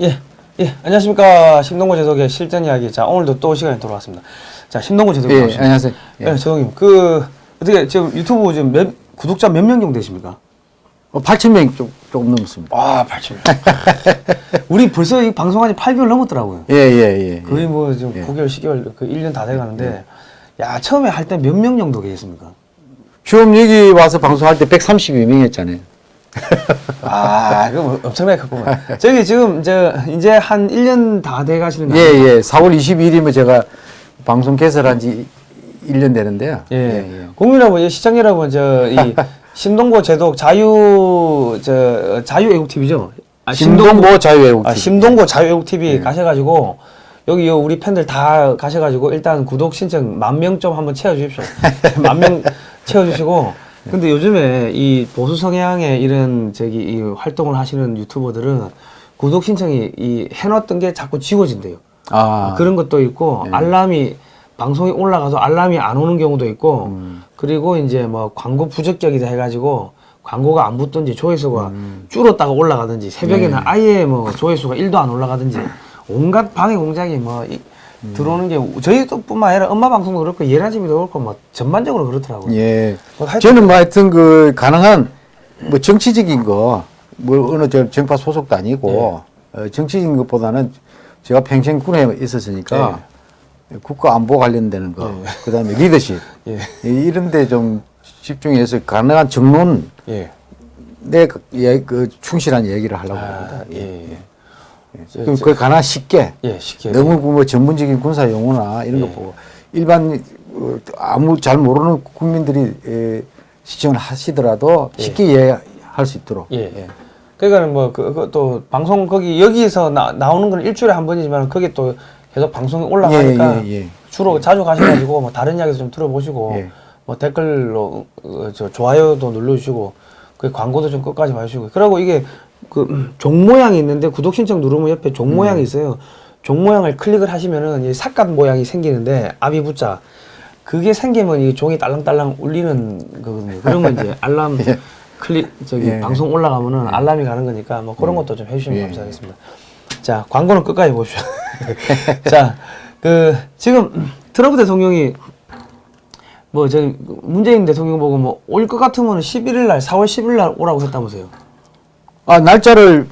예, 예, 안녕하십니까. 심동구 제독의 실전 이야기. 자, 오늘도 또 시간이 돌아왔습니다. 자, 심동구 제독. 예, 안녕하세요. 예. 예, 제독님. 그, 어떻게, 지금 유튜브 지금 몇, 구독자 몇 명 정도 되십니까? 어, 8천 명 조, 조금 넘습니다. 와, 8천 명. 우리 벌써 이 방송한 지 8개월 넘었더라고요. 예, 예, 예. 거의 뭐 지금 예. 9개월, 10개월, 그 1년 다 돼가는데, 야, 처음에 할 때 몇 명 정도 계셨습니까? 처음 여기 와서 방송할 때 132명이었잖아요. 아, 그거 뭐 엄청나게 컸구만. 저기 지금, 저, 이제 한 1년 다 돼 가시는 거 예? 예. 4월 22일이면 제가 방송 개설한 지 1년 되는데요. 예. 국민 여러분, 예, 시청 여러분, 저, 이, 심동보 제독 자유, 저, 자유애국 TV죠? 아, 심동보 자유애국 아, TV. 심동보 자유애국 TV 가셔가지고, 여기 요 우리 팬들 다 가셔가지고, 일단 구독 신청 만 명 좀 한번 채워주십시오. 만 명 채워주시고, 근데 요즘에 이 보수 성향의 이런, 저기, 이 활동을 하시는 유튜버들은 구독 신청이 이 해놨던 게 자꾸 지워진대요. 아, 그런 것도 있고 예. 알람이 방송이 올라가서 알람이 안 오는 경우도 있고 음. 그리고 이제 뭐 광고 부적격이다 해가지고 광고가 안 붙든지 조회수가 음. 줄었다가 올라가든지 새벽에는 네. 아예 뭐 조회수가 1도 안 올라가든지 온갖 방해 공작이 뭐 이- 음. 들어오는 게 저희도 뿐만 아니라 엄마 방송도 그렇고 예나집이도 그렇고 뭐 전반적으로 그렇더라고요. 예. 뭐 저는 뭐 하여튼 그 가능한 뭐 정치적인 거, 뭐 어느 저 정파 소속도 아니고 예. 어, 정치적인 것보다는 제가 평생 군에 있었으니까 국가 안보 관련되는 거, 예. 그다음에 리더십 예. 이- 이런 데 좀 집중해서 가능한 정론 예. 내 그, 예, 그 충실한 얘기를 하려고 아, 합니다. 예. 예. 저- 그럼 저- 그 가능한 쉽게 예, 쉽게. 너무 그뭐 전문적인 군사 용어나 이런 거 예. 보고 일반 어, 아무 잘 모르는 국민들이 에, 시청을 하시더라도 예. 쉽게 이해할 수 있도록 예. 그러니까는 뭐그또 방송 거기 여기서 나, 나오는 건 일주일에 한 번이지만 그게 또 계속 방송이 올라가니까 예, 예, 예. 주로 자주 가셔가지고 뭐 다른 이야기도 좀 들어보시고 예. 뭐 댓글로 어, 저 좋아요도 눌러주시고 그 광고도 좀 끝까지 봐주시고 그리고 이게 그 음, 종 모양이 있는데 구독 신청 누르면 옆에 종 모양이 있어요. 종 모양을 클릭을 하시면은 이 삭갓 모양이 생기는데 아비 붙자 그게 생기면 이 종이 딸랑딸랑 울리는 거거든요. 건 이제 알람 예. 클릭 저기 예. 방송 올라가면은 알람이 가는 거니까 뭐 그런 것도 좀 해주시면 예. 감사하겠습니다. 자 광고는 끝까지 보십시오. 자 그 지금 트럼프 대통령이 뭐 저기 문재인 대통령 보고 뭐 올 것 같으면 11일 날 4월 10일 날 오라고 했다면서요. 아 날짜를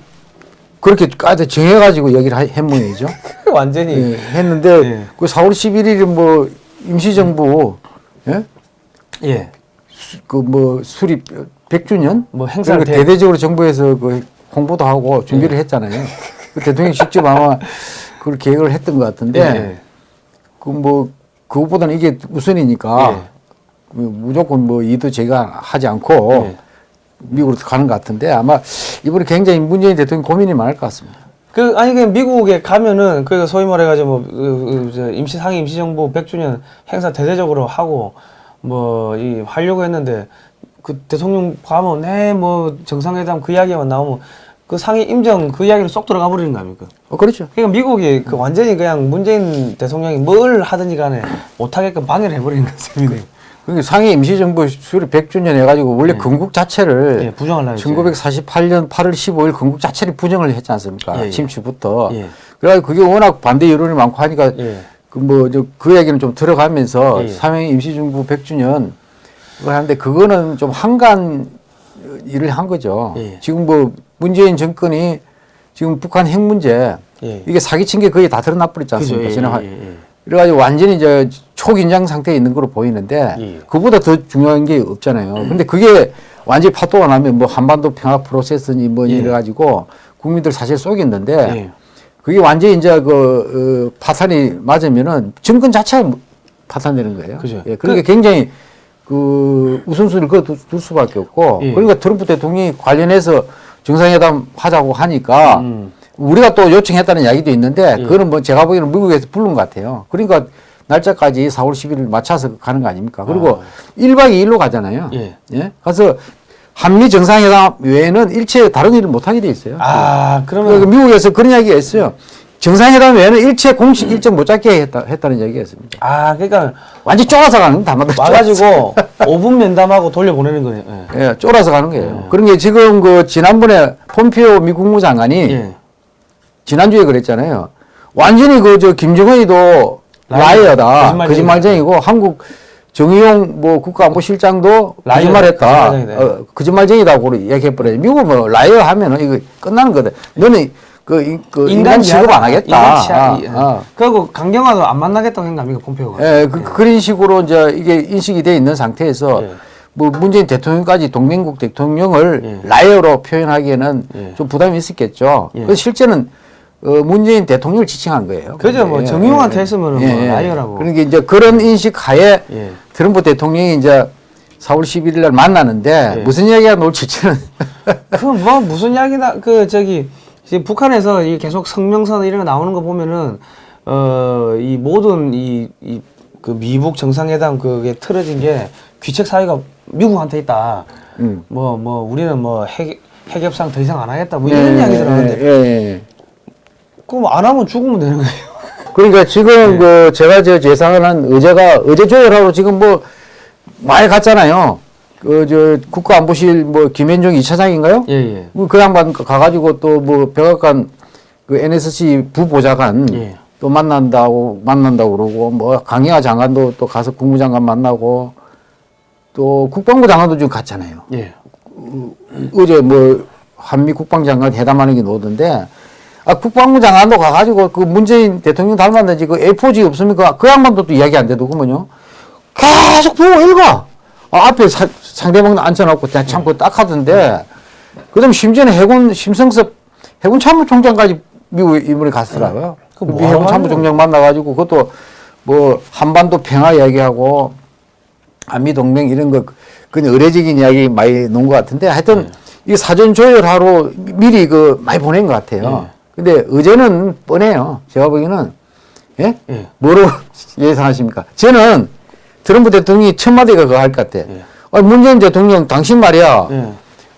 그렇게 까지 정해가지고 얘기를 모양이죠. 완전히 예, 했는데 예. 그 4월 11일이 뭐 임시정부 예? 예. 그 뭐 수립 100주년 뭐 행사를 대- 대대적으로 정부에서 그 홍보도 하고 준비를 했잖아요. 그 대통령이 직접 아마 그걸 계획을 했던 것 같은데 예. 그뭐 그것보다는 이게 우선이니까 예. 그 무조건 뭐 이도 제가 하지 않고 예. 미국으로 가는 것 같은데 아마 이번에 굉장히 문재인 대통령 고민이 많을 것 같습니다. 그 아니 그 미국에 가면은 그 소위 말해가지고 뭐 그, 그, 저 임시 상임 임시정부 100주년 행사 대대적으로 하고 뭐 이 하려고 했는데 그 대통령 가면 네뭐 정상회담 그 이야기만 나오면 그 상임 임정 그 이야기를 쏙 들어가 버리는 거 아닙니까? 어, 그렇죠. 그러니까 미국이 그 완전히 그냥 문재인 대통령이 뭘 하든지 간에 못하게끔 방해를 해버리는 셈이네요. 그러니까 상해 임시정부 수립 100주년 해가지고 원래 건국 자체를 예, 부정하려고 했죠. 1948년 8월 15일 건국 자체를 부정을 했지 않습니까? 예, 예. 침추부터. 예. 그래가지고 그게 워낙 반대 여론이 많고 하니까 예. 그뭐저그 얘기는 좀 들어가면서 예. 삼행 임시정부 100주년 그걸 하는데 그거는 좀 한간 일을 한 거죠. 예. 지금 뭐 문재인 정권이 지금 북한 핵 문제 예. 이게 사기친 게 거의 다 드러나 버렸지. 않습니까? 예, 지난. 그래가지고 완전히 이제 초긴장 상태에 있는 걸로 보이는데 예. 그보다 더 중요한 게 없잖아요. 근데 그게 완전히 파도가 나면 뭐 한반도 평화 프로세스니 뭐 예. 이래가지고 국민들 사실 속였는데 예. 그게 완전히 이제 그 어, 파탄이 맞으면은 정권 자체가 파탄되는 거예요. 그죠. 예, 그러니까 굉장히 그 우선순위를 그어 둘 수밖에 없고 예. 그러니까 트럼프 대통령이 관련해서 정상회담 하자고 하니까 음. 우리가 또 요청했다는 이야기도 있는데 예. 그거는 뭐 제가 보기에는 미국에서 부른 것 같아요. 그러니까 날짜까지 4월 10일 맞춰서 가는 거 아닙니까? 그리고 일 1박 2일로 가잖아요. 예. 가서 한미 정상회담 외에는 일체 다른 일을 못 하게 돼 있어요. 아 그러니까 그러면 미국에서 그런 이야기가 있어요. 정상회담 외에는 일체 공식 일정 못 잡게 했다, 했다는 얘기가 있습니다. 아 그러니까 완전 쫄아서 가는. 맞다. 와가지고 5분 면담하고 돌려보내는 거예요. 예. 예, 쫄아서 가는 거예요. 그런 게 지금 그 지난번에 폼피오 미 국무장관이 예. 지난주에 그랬잖아요. 완전히 그 저 김정은이도 liar, liar다. 거짓말쟁이고 한국 정의용 뭐 국가안보실장도 거짓말했다. 어, 거짓말쟁이라고 얘기해버려요. 미국은 뭐 liar 하면은 이거 끝나는 거다. 너는 그, 이- 그 인간 취급 안 하겠다. 인간. 아, 이- 아. 그리고 강경화도 안 만나겠다고 했나 아닙니까 폼페오가. 예, 그, 그런 식으로 이제 이게 인식이 돼 있는 상태에서 예. 뭐 문재인 대통령까지 동맹국 대통령을 예. liar로 표현하기에는 예. 좀 부담이 있었겠죠. 예. 그래서 실제는 어, 문재인 대통령을 지칭한 거예요. 그죠, 뭐 예, 정의용한테 예. 뭐 liar라고. 그러니까 이제 그런 인식 하에 예. 트럼프 대통령이 이제 4월 11일 날 만나는데 예. 무슨 이야기가 나올지는 그 뭐 무슨 이야기나 그 저기 지금 북한에서 이 계속 성명선 이런 거 나오는 거 보면은 어 이 모든 이 이 그 미북 정상회담 그게 틀어진 게 귀책 사유가 미국한테 있다. 음. 뭐뭐 우리는 뭐 핵 핵협상 더 이상 안 하겠다. 뭐 이런 이야기 들었는데 예, 예, 예. 그럼 안 하면 죽으면 되는 거예요. 그러니까 지금 예. 그 제가 저 예상하는 의제가 의제 조율하고 지금 뭐 많이 갔잖아요. 그 저 국가안보실 뭐 김현종 이차장인가요 예 예. 그 양반 가가지고 또 뭐 백악관 그 NSC 부보좌관 예. 또 만난다고 만난다고 그러고 뭐 강희아 장관도 또 가서 국무장관 만나고 또 국방부 장관도 지금 갔잖아요. 예. 어제 뭐 한미 국방장관 회담하는 게 나오던데 아 국방부 장관도 가가지고 그 문재인 대통령 닮았는지 그 A4지 없습니까? 그 양반도 또 이야기 안 되더구먼요. 계속 보고 읽어. 아, 앞에 사- 상대방 앉혀놓고 그냥 참고 딱 하던데 그 다음 심지어는 해군 심성섭 해군 참모총장까지 미국 이번에 갔더라고요. 그 미 뭐 해군 참모총장 만나가지고 그것도 뭐 한반도 평화 이야기하고 한미 동맹 이런 거 그냥 의례적인 이야기 많이 놓은 것 같은데 하여튼 이 사전 조율하러 미리 그 많이 보낸 것 같아요. 근데 의제는 뻔해요. 제가 보기에는 예? 예. 뭐로 예상하십니까? 저는 트럼프 대통령이 첫 마디가 그거 할 것 같아. 아, 문재인 대통령 당신 말이야. 예.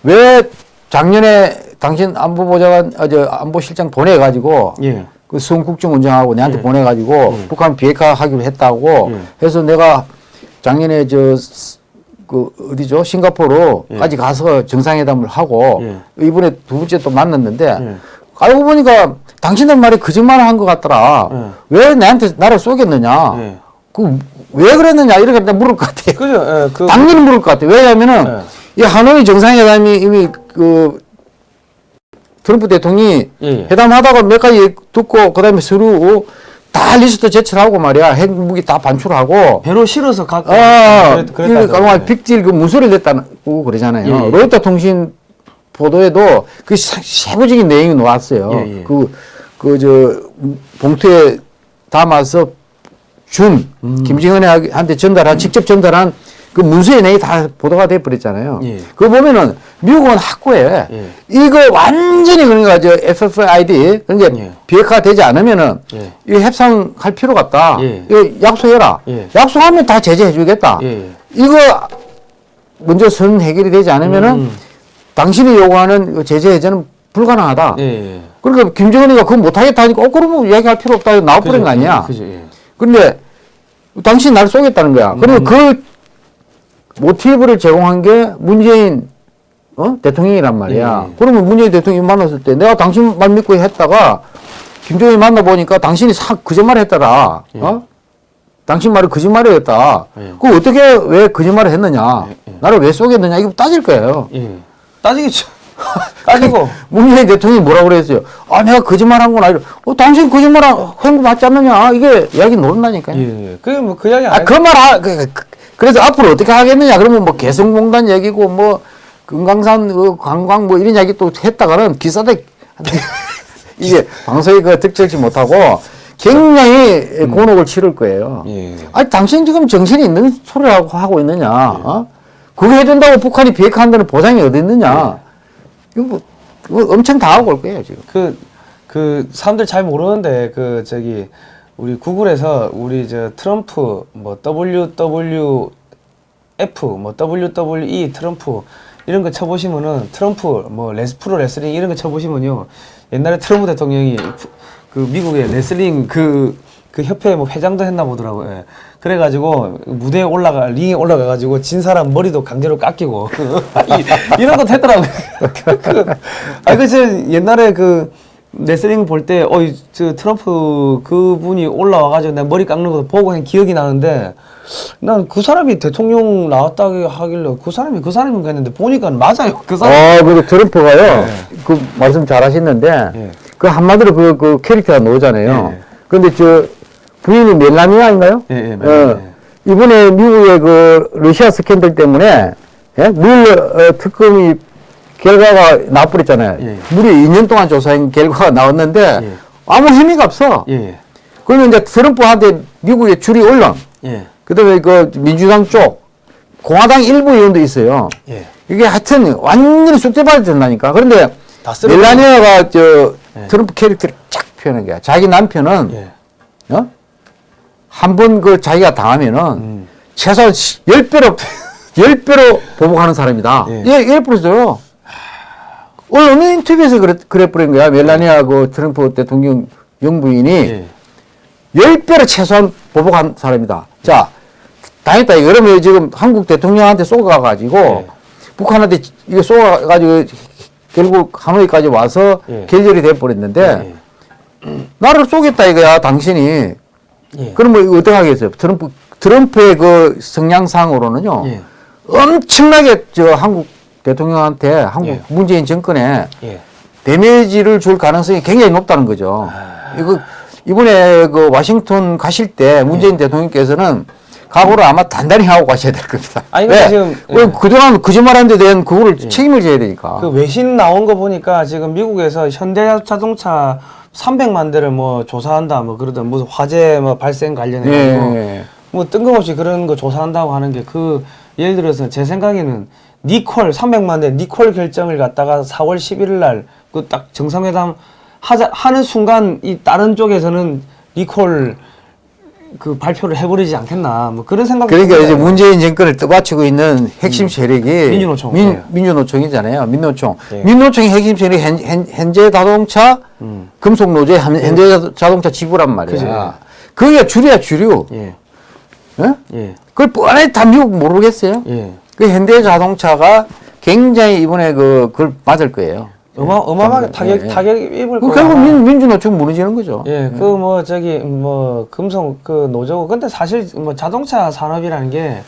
왜 작년에 당신 안보보좌관 어, 저 안보실장 보내가지고 예. 그 수원 국정 운영하고 내한테 예. 보내가지고 북한 비핵화 하기로 했다고 예. 해서 내가 작년에 저 그 어디죠 싱가포르까지 가서 정상회담을 하고 예. 이번에 두 번째 또 만났는데 예. 알고 보니까 당신들 말이 거짓말을 한 것 같더라. 예. 왜 나한테 나를 쏘겠느냐? 예. 그왜 그랬느냐 이렇게 물을 것 같아요. 그죠? 예. 그 당연히 물을 것 같아요. 왜냐하면은 이 하노이 정상회담이 이미 그 트럼프 대통령이 예, 예. 회담하다가 몇 가지 듣고 그다음에 서로 다 리스트 제출하고 말이야 핵무기 다 반출하고 배로 실어서 갖고 아 그랬- 그랬다 빅딜 그 문서를 냈다고 그러잖아요. 예, 예. 로이터 통신 보도에도 그 세- 세부적인 내용이 나왔어요. 예, 예. 그 그 저 봉투에 담아서 준 음. 김정은한테 전달한 직접 전달한 그 문서의 내용이 다 보도가 돼 버렸잖아요. 예. 그거 보면은 미국은 확고해. 예. 이거 완전히 그러니까 저 FFID 그러니까 예. 비핵화 되지 않으면은 예. 이거 협상할 필요가 없다. 예. 이거 약속해라. 예. 약속하면 다 제재해 주겠다. 예. 이거 먼저 선 해결이 되지 않으면은 음. 당신이 요구하는 그 제재 해제는 불가능하다. 예. 예. 그러니까 김정은이가 그거 못하겠다 하니까 어 그러면 이야기할 필요 없다 나와버린 거 아니야. 그죠. 예. 근데 당신 날 쏘겠다는 거야. 음. 그리고 그 모티브를 제공한 게 문재인 어? 대통령이란 말이야. 예. 그러면 문재인 대통령이 만났을 때 내가 당신 말 믿고 했다가 김정은이 만나보니까 당신이 사, 거짓말 했더라. 어? 당신 말이 거짓말이었다. 예. 그 어떻게 왜 거짓말을 했느냐. 나를 왜 쏘겠느냐. 이거 따질 거예요. 예. 따지겠죠. 따지고. 문재인 대통령이 뭐라고 그랬어요? 아, 내가 거짓말 한 건 아니라, 어, 당신 거짓말한 횡부 맞지 않느냐? 이게 이야기 노릇나니까요. 예. 그게 뭐그 이야기 아, 안그 말, 하, 그, 그, 그래서 앞으로 어떻게 하겠느냐? 그러면 뭐 개성공단 얘기고, 뭐, 금강산 그 관광 뭐 이런 이야기 또 했다가는 기사들, 이게 방송에 그 득실지 못하고 굉장히 곤혹을 치를 거예요. 예. 아니, 당신 지금 정신이 있는 소리를 하고, 하고 있느냐? 어? 그거 해준다고 북한이 비핵화한다는 보장이 어디 있느냐? 이거 뭐, 이거 엄청 당하고 올 거예요, 지금. 그, 그, 사람들 잘 모르는데, 그, 저기, 우리 구글에서 우리 저 트럼프, 뭐, WWF, 뭐, WWE 트럼프, 이런 거 쳐보시면은, 트럼프, 뭐, 레스, 프로 레슬링 이런 거 쳐보시면요. 옛날에 트럼프 대통령이 프- 그 미국의 레슬링 그, 그 협회 뭐 회장도 했나 보더라고요. 예. 그래가지고 무대에 올라가, 링에 올라가가지고 진 사람 머리도 강제로 깎이고. 이, 이런 것도 했더라고요. 그, 아, 그, 저 옛날에 그, 레슬링 볼 때, 어, 이, 저 트럼프 그분이 올라와가지고 내가 머리 깎는 거 보고 한 기억이 나는데, 난 그 사람이 대통령 나왔다고 하길래 그 사람이 그 사람인가 했는데 보니까 맞아요. 그 사람. 아, 그 트럼프가요. 그 말씀 잘 하셨는데, 예. 그 한마디로 그, 그 캐릭터가 나오잖아요. 예. 근데 저 부인이 멜라니아인가요? 예, 예, 멜라니아. 어, 이번에 미국의 그 러시아 스캔들 때문에 예? 물 어, 특검이 결과가 나버렸잖아요. 예. 무려 2년 동안 조사한 결과가 나왔는데 예. 아무 힘이 없어. 예, 그러면 이제 트럼프한테 미국의 올라. 예, 그다음에 그 민주당 쪽 공화당 일부 의원도 있어요. 예. 이게 하여튼 완전히 쑥대밭이 된다니까. 그런데. 멜라니아가 저 예. 트럼프 캐릭터를 쫙 표현한 거야. 자기 남편은 예. 어? 한 번 그 자기가 당하면은 음. 최소한 시- 열 배로 열 배로 보복하는 사람이다. 예. 예, 예. 오늘 어느 인터뷰에서 그래, 그래 버린 거야. 멜라니아 그 트럼프 대통령 영부인이 예. 열 배로 최소한 보복한 사람이다. 자, 당했다. 그러면 지금 한국 대통령한테 쏘가가지고 예. 북한한테 이거 쏘가가지고 결국 하노이까지 와서 예. 결렬이 돼버렸는데 예. 나를 쏘겠다 이거야, 당신이. 예. 그럼 뭐 어떻게 하겠어요? 트럼프, 트럼프의 그 성향상으로는요. 예. 엄청나게 저 한국 대통령한테 한국 예. 문재인 정권에 예. 데미지를 줄 가능성이 굉장히 높다는 거죠. 아. 이거 이번에 그 워싱턴 가실 때 문재인 예. 대통령께서는 각오를 아마 단단히 하고 가셔야 될 겁니다. 아니, 근데 지금, 왜? 예. 그동안 거짓말한 데 대한 그거를 책임을 져야 되니까. 그 외신 나온 거 보니까 지금 미국에서 현대 자동차 300만 대를 뭐 조사한다 뭐 그러던 무슨 화재 뭐 발생 관련해 가지고 예. 뭐 뜬금없이 그런 거 조사한다고 하는 게 그 예를 들어서 제 생각에는 니콜 300만 대 니콜 결정을 갖다가 4월 11일 날 그 딱 정상회담 하자 하는 순간 이 다른 쪽에서는 니콜 그 발표를 해버리지 않겠나 뭐 그런 생각 그러니까 이제 문재인 정권을 떠받치고 있는 핵심 세력이 음. 민주노총. 민, 예. 민주노총이잖아요. 민노총. 예. 민노총의 핵심 세력이 현, 현, 현재 자동차 음. 금속 노조 현재 자동차 지부란 말이야. 그게 줄이야 주류. 예. 예? 예. 그걸 뻔히 다 미국 모르겠어요? 예. 그 현대 자동차가 굉장히 이번에 그, 그걸 맞을 거예요. 어마 어마하게 타격 예, 예. 타격 입을 그. 결국 민, 민주노총 무너지는 거죠. 예, 그 뭐 저기 뭐 금속 그 노조고 근데 사실 뭐 자동차 산업이라는 게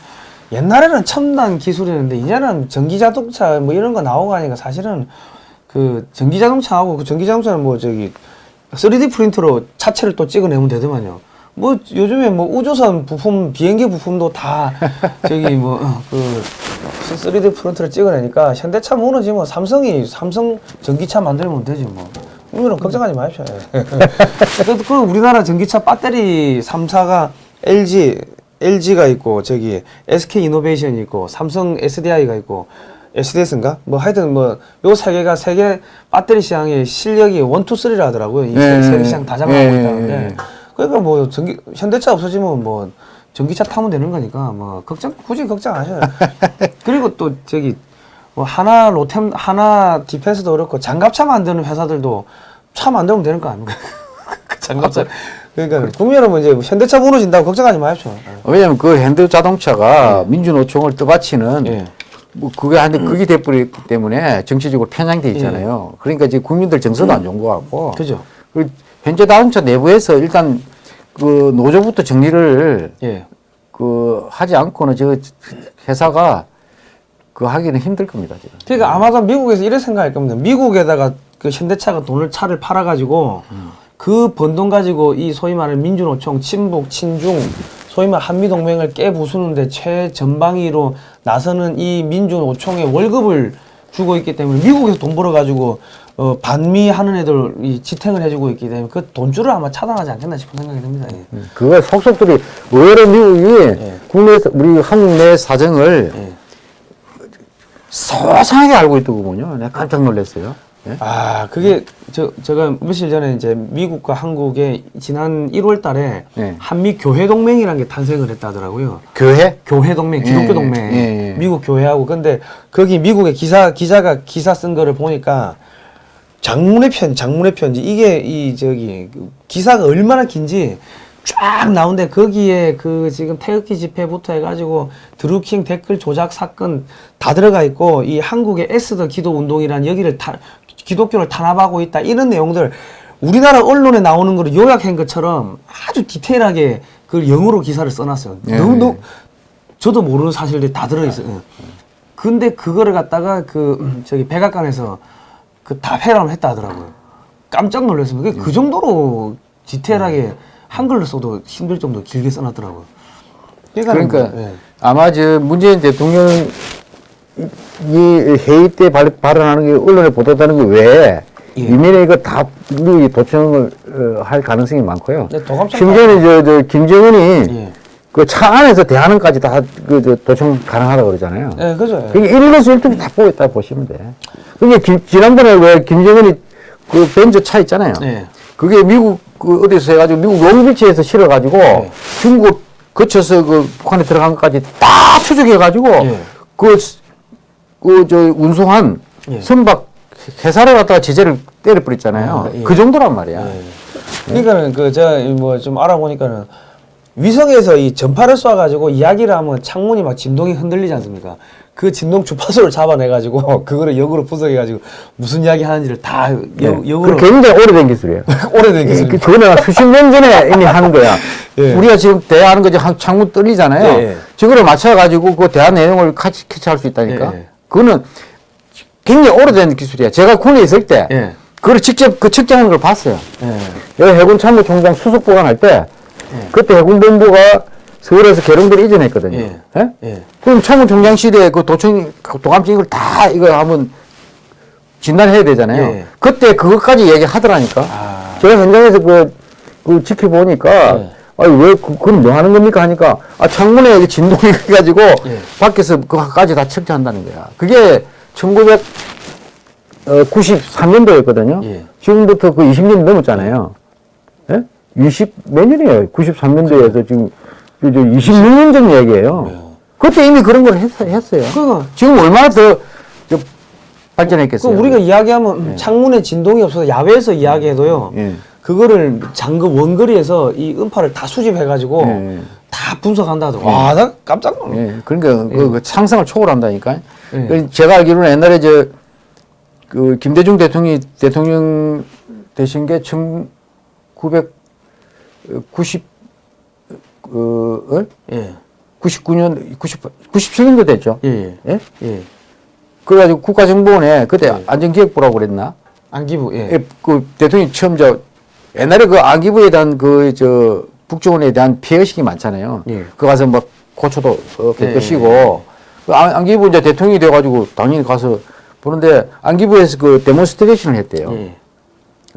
옛날에는 첨단 기술이었는데 이제는 전기 자동차 뭐 이런 거 나오고 하니까 사실은 그 전기 자동차하고 그 전기 자동차는 뭐 저기 3D 프린터로 차체를 또 찍어내면 되더만요. 뭐 요즘에 뭐 우주선 부품 비행기 부품도 다 저기 뭐그 3D 프린터를 찍어내니까 현대차 무너지면 삼성이 삼성 전기차 만들면 되지 뭐. 이거는 걱정하지 마십시오. 예. 그래도 그 우리나라 전기차 배터리 3사가 LG, LG가 있고 저기 SK 이노베이션이 있고 삼성 SDI가 있고 SDS인가? 뭐 하여튼 뭐 요 세 개가 세계 배터리 시장의 실력이 원투 쓰리라 하더라고요. 이 예, 세계 시장 다 장악하고 예, 있다는데. 예. 그러니까 뭐 전기 현대차 없어지면 뭐 전기차 타면 되는 거니까 뭐 걱정 굳이 걱정 안 하셔요. 그리고 또 저기 뭐 하나 로템 하나 디펜스도 그렇고 장갑차 만드는 회사들도 차 만들면 되는 거 아닙니까? 그 장갑차. 그러니까 국민 여러분 이제 현대차 무너진다고 걱정하지 마십시오. 왜냐면 그 현대 자동차가 민주노총을 떠받치는 예. 뭐 그게 한데 그게 돼버렸기 때문에 정치적으로 편향돼 있잖아요. 그러니까 이제 국민들 정서도 안 좋은 것 같고. 그죠? 그 현재 자동차 내부에서 일단 그 노조부터 정리를 예. 그 하지 않고는 저 회사가 그 하기는 힘들 겁니다 지금. 그러니까 아마도 미국에서 이런 생각할 겁니다. 미국에다가 그 현대차가 돈을 차를 팔아가지고 그번 돈 가지고 이 소위 말하는 민주노총, 친북, 친중, 소위 말 한미동맹을 깨부수는데 최전방위로 나서는 이 민주노총의 월급을 주고 있기 때문에 미국에서 돈 벌어가지고 어, 반미 하는 애들 이 지탱을 해주고 있기 때문에 그 돈줄을 아마 차단하지 않겠나 싶은 생각이 듭니다. 예. 그거 속속들이 의외로 미국이 예. 국내에서 우리 한국 내 사정을 예. 소상하게 알고 있더군요. 내가 깜짝 놀랐어요. 예? 아, 그게 저 제가 며칠 전에 이제 미국과 한국의 지난 1월 달에 네. 한미 교회 동맹이라는 게 탄생을 했다더라고요. 교회? 교회 동맹, 기독교 예, 동맹, 예, 예. 미국 교회하고 근데 거기 미국의 기사 기자가 기사 쓴 거를 보니까 장문의 편, 장문의 편지 이게 이 저기 그 기사가 얼마나 긴지 쫙 나오는데 거기에 그 지금 태극기 집회부터 해가지고 드루킹 댓글 조작 사건 다 들어가 있고 이 한국의 에스더 기도 운동이란 여기를 타, 기독교를 탄압하고 있다 이런 내용들 우리나라 언론에 나오는 거를 요약한 것처럼 아주 디테일하게 그걸 영어로 기사를 써놨어요. 예. 너무 너무 저도 모르는 사실들이 다 들어있어요. 예. 근데 그거를 갖다가 그 음, 저기 백악관에서 그 답해라고 했다 하더라고요. 깜짝 놀랐습니다. 그게 그 정도로 디테일하게 한글로 써도 힘들 정도로 길게 써놨더라고요. 그러니까 예. 아마 저 문재인 대통령 이 회의 때 발, 발언하는 게 언론에 보도되는 게 외에 예. 이면에 이거 다 도청을 어, 할 가능성이 많고요. 네, 심지어는 저, 저 김정은이 예. 그 차 안에서 대하는까지 다그저 도청 가능하다고 그러잖아요. 예, 그죠. 예. 그게 일일에서 일등다 보고 있다 보시면 돼. 그게 김- 지난번에 왜 김정은이 그 벤저 차 있잖아요. 예. 그게 미국 그 어디서 해가지고 미국 롱비치에서 실어가지고 네. 중국 거쳐서 그 북한에 들어간 것까지 다 추적해가지고 예. 그그 저 운송한 예. 선박 회사를 갖다가 제재를 때려버렸잖아요. 아, 예. 그 정도란 말이야. 예. 그러니까는 그 제가 뭐 좀 알아보니까는 위성에서 이 전파를 쏴가지고 이야기를 하면 창문이 막 진동이 흔들리지 않습니까? 그 진동 주파수를 잡아내가지고 그거를 역으로 분석해가지고 무슨 이야기 하는지를 다 역, 네. 역으로 그 굉장히 오래된 기술이에요. 오래된 그 기술. 그거는 수십 년 전에 이미 하는 거야. 예. 우리가 지금 대화하는 거지 한- 창문 떨리잖아요. 예, 예. 저거를 맞춰가지고 그 대화 내용을 같이 캐치할 수 있다니까. 예, 예. 그거는 굉장히 오래된 기술이야. 제가 군에 있을 때 예. 그걸 직접 그 측정하는 걸 봤어요. 예. 여기 해군 참모총장 수석 보관할 때 예. 그때 해군본부가 서울에서 계룡대를 이전했거든요. 예. 예? 예. 그럼 참모총장 시대에 그 도청 도감청 이걸 다 이거 한번 진단해야 되잖아요. 예. 그때 그것까지 얘기하더라니까. 아. 제가 현장에서 그, 그 지켜보니까 예. 아니 왜 그, 그건 뭐 하는 겁니까 하니까 아 창문에 이게 진동이 가지고 예. 밖에서 그거까지 다 측정한다는 거야. 그게 1993년도였거든요. 예. 지금부터 그 20년 넘었잖아요. 예? 20 몇 년이에요. 93년도에서 그 지금 26년 전 얘기예요. 네. 그때 이미 그런 걸 했, 했어요. 그거. 지금 얼마나 더 발전했겠어요. 그 우리가 이야기하면 네. 창문에 진동이 없어서 야외에서 이야기해도요. 네. 네. 그거를 장급 원거리에서 이 음파를 다 수집해가지고 네. 다 분석한다더라고. 와, 네. 아, 나 깜짝 놀랐어. 그러니까 그, 그, 그 상상을 초월한다니까. 제가 알기로는 옛날에 저, 그 김대중 대통령이 대통령 되신 게 90, 어, 그, 어? 예. 99년, 90, 97년도 됐죠. 예, 예, 예. 예? 그래가지고 국가정보원에 그때 예. 안전기획부라고 그랬나? 안기부, 예. 예. 그 대통령이 처음 저, 옛날에 그 안기부에 대한 그, 저, 북정원에 대한 피해의식이 많잖아요. 그 가서 뭐 고쳐도 어, 깨끗이고. 그 아, 안기부 이제 대통령이 돼가지고 당연히 가서 보는데 안기부에서 그 demonstration을 했대요.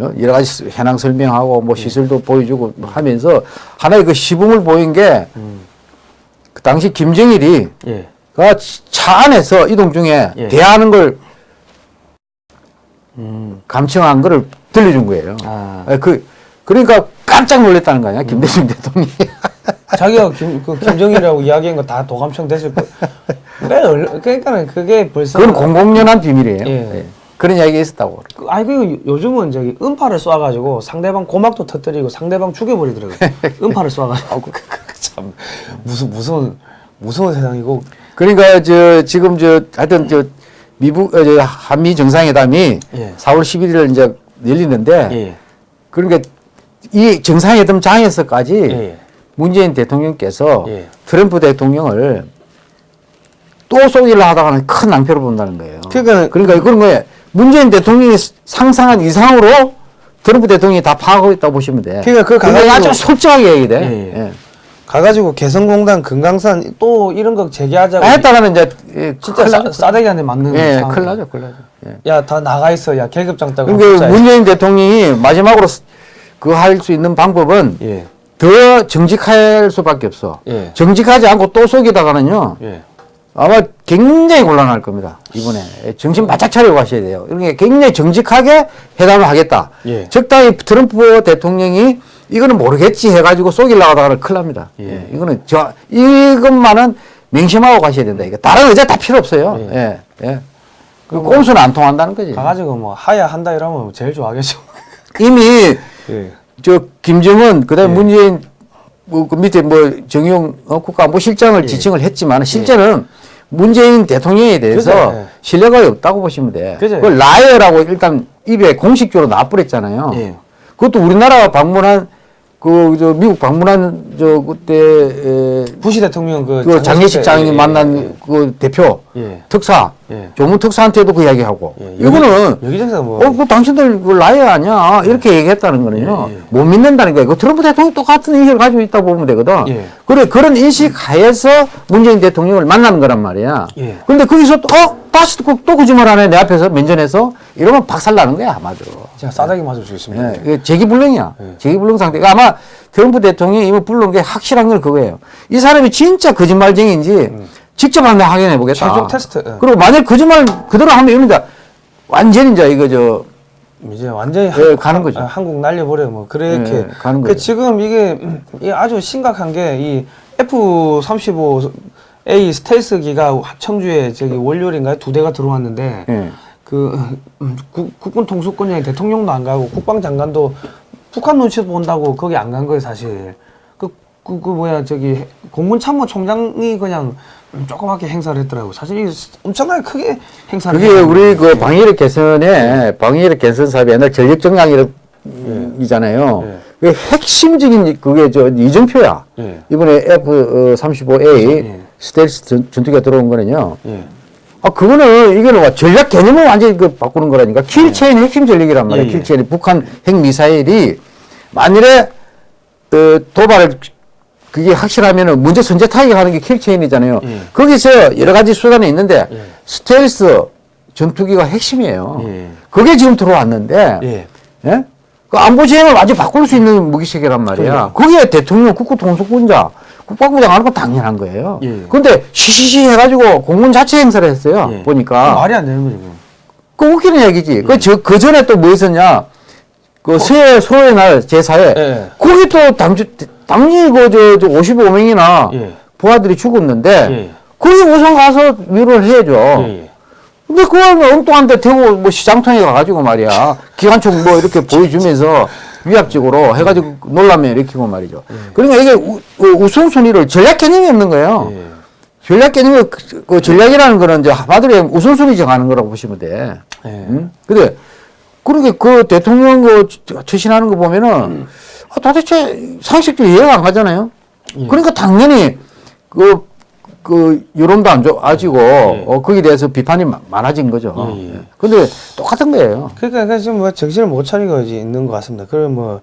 예. 어, 여러 가지 현황 설명하고 뭐 시설도 보여주고 하면서 하나의 그 시범을 보인 게 그 당시 김정일이 예. 그차 안에서 이동 중에 예. 대화하는 걸 음. 감청한 거를 들려준 거예요. 아. 예, 그 그러니까 깜짝 놀랐다는 거 아니야 김대중 대통령이. 자기가 김, 그 김정일이라고 이야기한 거 다 도감청 됐을 거. 그래, 얼- 그러니까는 그게 벌써. 그건 공공연한 비밀이에요. 예. 예. 그런 이야기가 있었다고. 그- 아니, 그 요즘은 저기 음파를 쏴가지고 상대방 고막도 터뜨리고 상대방 죽여버리더라고요. 음파를 쏴가지고. 참, 무슨, 무슨, 무서운 세상이고. 그러니까 저 지금 저 하여튼 저 미국 어, 저 한미 정상회담이 예. 4월 11일 이제 열리는데 예. 그러니까 이 정상회담 장에서까지 예. 문재인 대통령께서 예. 트럼프 대통령을 또 쏘기를 하다가는 큰 낭패를 본다는 거예요. 그러니까는- 그러니까 그런 거예요. 문재인 대통령이 상상한 이상으로 트럼프 대통령이 다 파악하고 있다고 보시면 돼. 그러니까 그게 가가지고- 아주 솔직하게 얘기돼. 예, 예. 예. 가가지고 개성공단, 금강산 또 이런 거 재개하자고. 아, 했다가는 이제 예, 진짜 싸, 나죠. 싸대기한테 맞는. 예, 상황. 큰일 나죠, 큰일 나죠. 예. 야, 다 나가 있어. 야, 계급장 따고. 그러니까 문재인 대통령이 마지막으로 그거 할수 있는 방법은 예. 더 정직할 수밖에 없어. 예. 정직하지 않고 또 속이다가는요. 예. 아마 굉장히 곤란할 겁니다. 이번에 정신 바짝 차리고 가셔야 돼요. 그러니까 굉장히 정직하게 회담을 하겠다. 예. 적당히 트럼프 대통령이 이거는 모르겠지 해가지고 쏘기려고 하다가는 큰일 납니다. 예. 예. 이거는 저 이것만은 명심하고 가셔야 된다. 이거 다른 의제 다 필요 없어요. 예. 예. 예. 그 뭐- 꼼수는 안 통한다는 거지. 가가지고 뭐 하야 한다 이러면 제일 좋아하겠죠. 이미 예. 저 김정은 그다음에 예. 문재인 뭐, 그 밑에 뭐, 정용 어, 국가안보실장을 예. 지칭을 했지만, 실제는 문재인 대통령에 대해서 그죠, 예. 신뢰가 없다고 보시면 돼. 그죠. 그걸 liar라고 일단 입에 공식적으로 놔버렸잖아요. 예. 그것도 우리나라 방문한, 그, 저, 미국 방문한, 저, 그때, 에, 부시 대통령 그, 그 장례식 장인이 예, 예, 만난 그 대표, 예. 특사, 예. 조문 특사한테도 그 이야기하고, 예. 이거는 여기저기서 뭐 어, 그 당신들 그 liar 아니야. 이렇게 얘기했다는 거는요. 예, 예. 못 믿는다는 거예요. 그 트럼프 대통령 똑같은 인식을 가지고 있다고 보면 되거든. 예. 그래, 그런 인식 하에서 문재인 대통령을 만나는 거란 말이야. 예. 근데 거기서 또, 어? 다시 또, 또 거짓말 하네. 내 앞에서 면전에서. 이러면 박살 나는 거야, 아마도. 제가 싸다기 맞아주겠습니다. 예, 이게 제기불능이야. 예. 제기불능 상태 가 아마 트럼프 대통령이 이거 불른 게 확실한 건 그거예요. 이 사람이 진짜 거짓말쟁이인지 직접 한번 확인해 보겠다. 음. 최종 테스트, 예. 그리고 만약 거짓말 그대로 하면 자 완전히 이제 이거 저 이제 완전히 예, 가는 거죠. 아, 한국 날려버려 뭐 그렇게 예, 가는 그 거죠. 지금 이게 아주 심각한 게 이 F-35A 스텔스기가 청주에 저기 월요일인가요 두 대가 들어왔는데 예. 그 음, 국, 국군 통수권자인 대통령도 안 가고 국방장관도 북한 눈치 본다고 거기 안 간 거예요 사실 그, 그, 그 뭐야 저기 공군 참모총장이 그냥 음, 조그맣게 행사를 했더라고 사실 이게 엄청나게 크게 행사를 그게. 우리 그 방위력 개선에 방위력 개선 사업이 옛날 전력 정강이잖아요. 예. 그 핵심적인 그게 저 이정표야. 예. 이번에 F-35A 예. 스텔스 전- 전투기가 들어온 거는요. 예. 아, 그거는, 이거는 와, 전략 개념을 완전히 그 바꾸는 거라니까. kill chain 핵심 전략이란 말이야. 예, 예. kill chain. 북한 핵 미사일이 만일에, 어, 도발을, 그게 확실하면은 먼저 선제 타격하는 게 kill chain이잖아요. 예. 거기서 여러 가지 수단이 있는데, 예. 스텔스 전투기가 핵심이에요. 예. 그게 지금 들어왔는데, 예. 예? 그 안보 지형을 완전 바꿀 수 있는 무기체계란 말이야. 거기에 대통령, 국가통수권자, 국방부 장관은 건 당연한 거예요. 예. 근데 시시시 해가지고 공군 자체 행사를 했어요. 예. 보니까. 말이 안 되는 거죠. 그 웃기는 얘기지. 그, 저, 그 전에 또 뭐 있었냐. 그 서해, 소의 날 제4회. 예. 거기 또 당주, 당연히 그, 저, 저 55명이나 예. 부하들이 죽었는데, 예. 거기 우선 가서 위로를 해야죠. 예, 예. 근데 그걸 뭐 엉뚱한 데 대고 뭐 시장통에 가가지고 말이야. 기관총 뭐 이렇게 보여주면서 위압적으로 해가지고 놀라면 일으키고 말이죠. 그러니까 이게 우, 우- 우선순위를 전략 개념이 없는 거예요. 예. 전략 개념이 그, 그 전략이라는 거는 이제 하나들의 우선순위 정하는 거라고 보시면 돼. 예. 응? 근데 그렇게 그 대통령 그 처신하는 거 보면은 아, 도대체 상식적으로 이해가 안 가잖아요. 예. 그러니까 당연히 그, 그 여론도 안 좋아지고 어, 거기에 대해서 비판이 마- 많아진 거죠. 예, 예. 근데 똑같은 거예요. 그러니까 그 지금 뭐 정신을 못 차리고 있는 것 같습니다. 그럼 뭐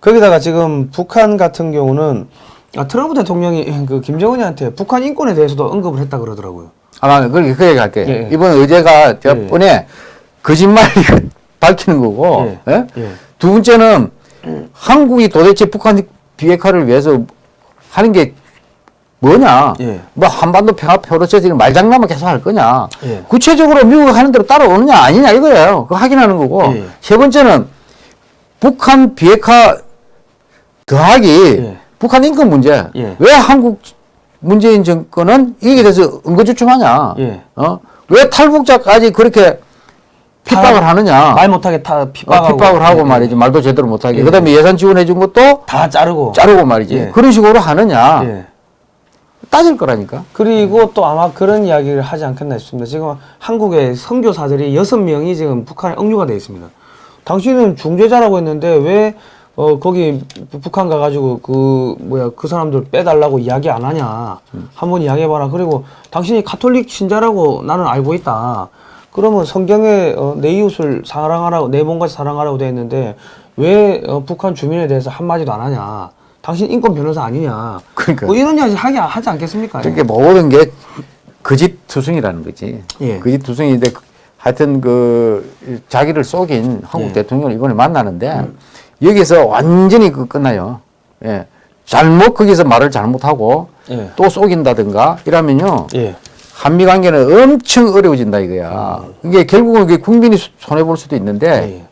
거기다가 지금 북한 같은 경우는 아, 트럼프 대통령이 그 김정은이한테 북한 인권에 대해서도 언급을 했다 그러더라고요. 아, 그렇게 그 얘기 할게요. 예, 예. 이번 의제가 제가 예. 뻔에 거짓말 밝히는 거고, 예. 예? 예. 두 번째는 한국이 도대체 북한 비핵화를 위해서 하는 게 뭐냐? 예. 뭐 한반도 평화 프로세스를 말장난만 계속 할 거냐? 예. 구체적으로 미국이 하는 대로 따라오느냐 아니냐 이거예요. 그거 확인하는 거고. 예. 세 번째는 북한 비핵화 더하기 예. 북한 인권 문제. 예. 왜 한국 문재인 정권은 이게 대해서 응거주춤하냐? 예. 어? 왜 탈북자까지 그렇게 핍박을 다- 하느냐? 말 못하게 다 어, 핍박하고, 핍박을 하고 예. 말이지 말도 제대로 못하게. 예. 그 다음에 예산 지원해 준 것도 다 자르고. 자르고 말이지. 예. 그런 식으로 하느냐? 예. 따질 거라니까. 그리고 또 아마 그런 이야기를 하지 않겠나 싶습니다. 지금 한국의 선교사들이 여섯 명이 지금 북한에 억류가 되어 있습니다. 당신은 중재자라고 했는데 왜 어, 거기 북한 가가지고 그 뭐야 그 사람들 빼달라고 이야기 안 하냐 한번 이야기해봐라. 그리고 당신이 가톨릭 신자라고 나는 알고 있다. 그러면 성경에 어, 내 이웃을 사랑하라고 내 몸같이 사랑하라고 되어 있는데 왜 어, 북한 주민에 대해서 한 마디도 안 하냐? 당신 인권 변호사 아니냐? 그러니까. 뭐 이런 이야기 하기 하지 않겠습니까? 그러니까 모든 게 거짓 투성이라는 거지. 예. 거짓 투성인데 하여튼 그 자기를 속인 한국 예. 대통령을 이번에 만나는데 여기서 완전히 그 끝나요. 예. 잘못 거기서 말을 잘못하고 예. 또 속인다든가 이러면요. 예. 한미 관계는 엄청 어려워진다 이거야. 이게 결국은 그게 국민이 손해 볼 수도 있는데 예.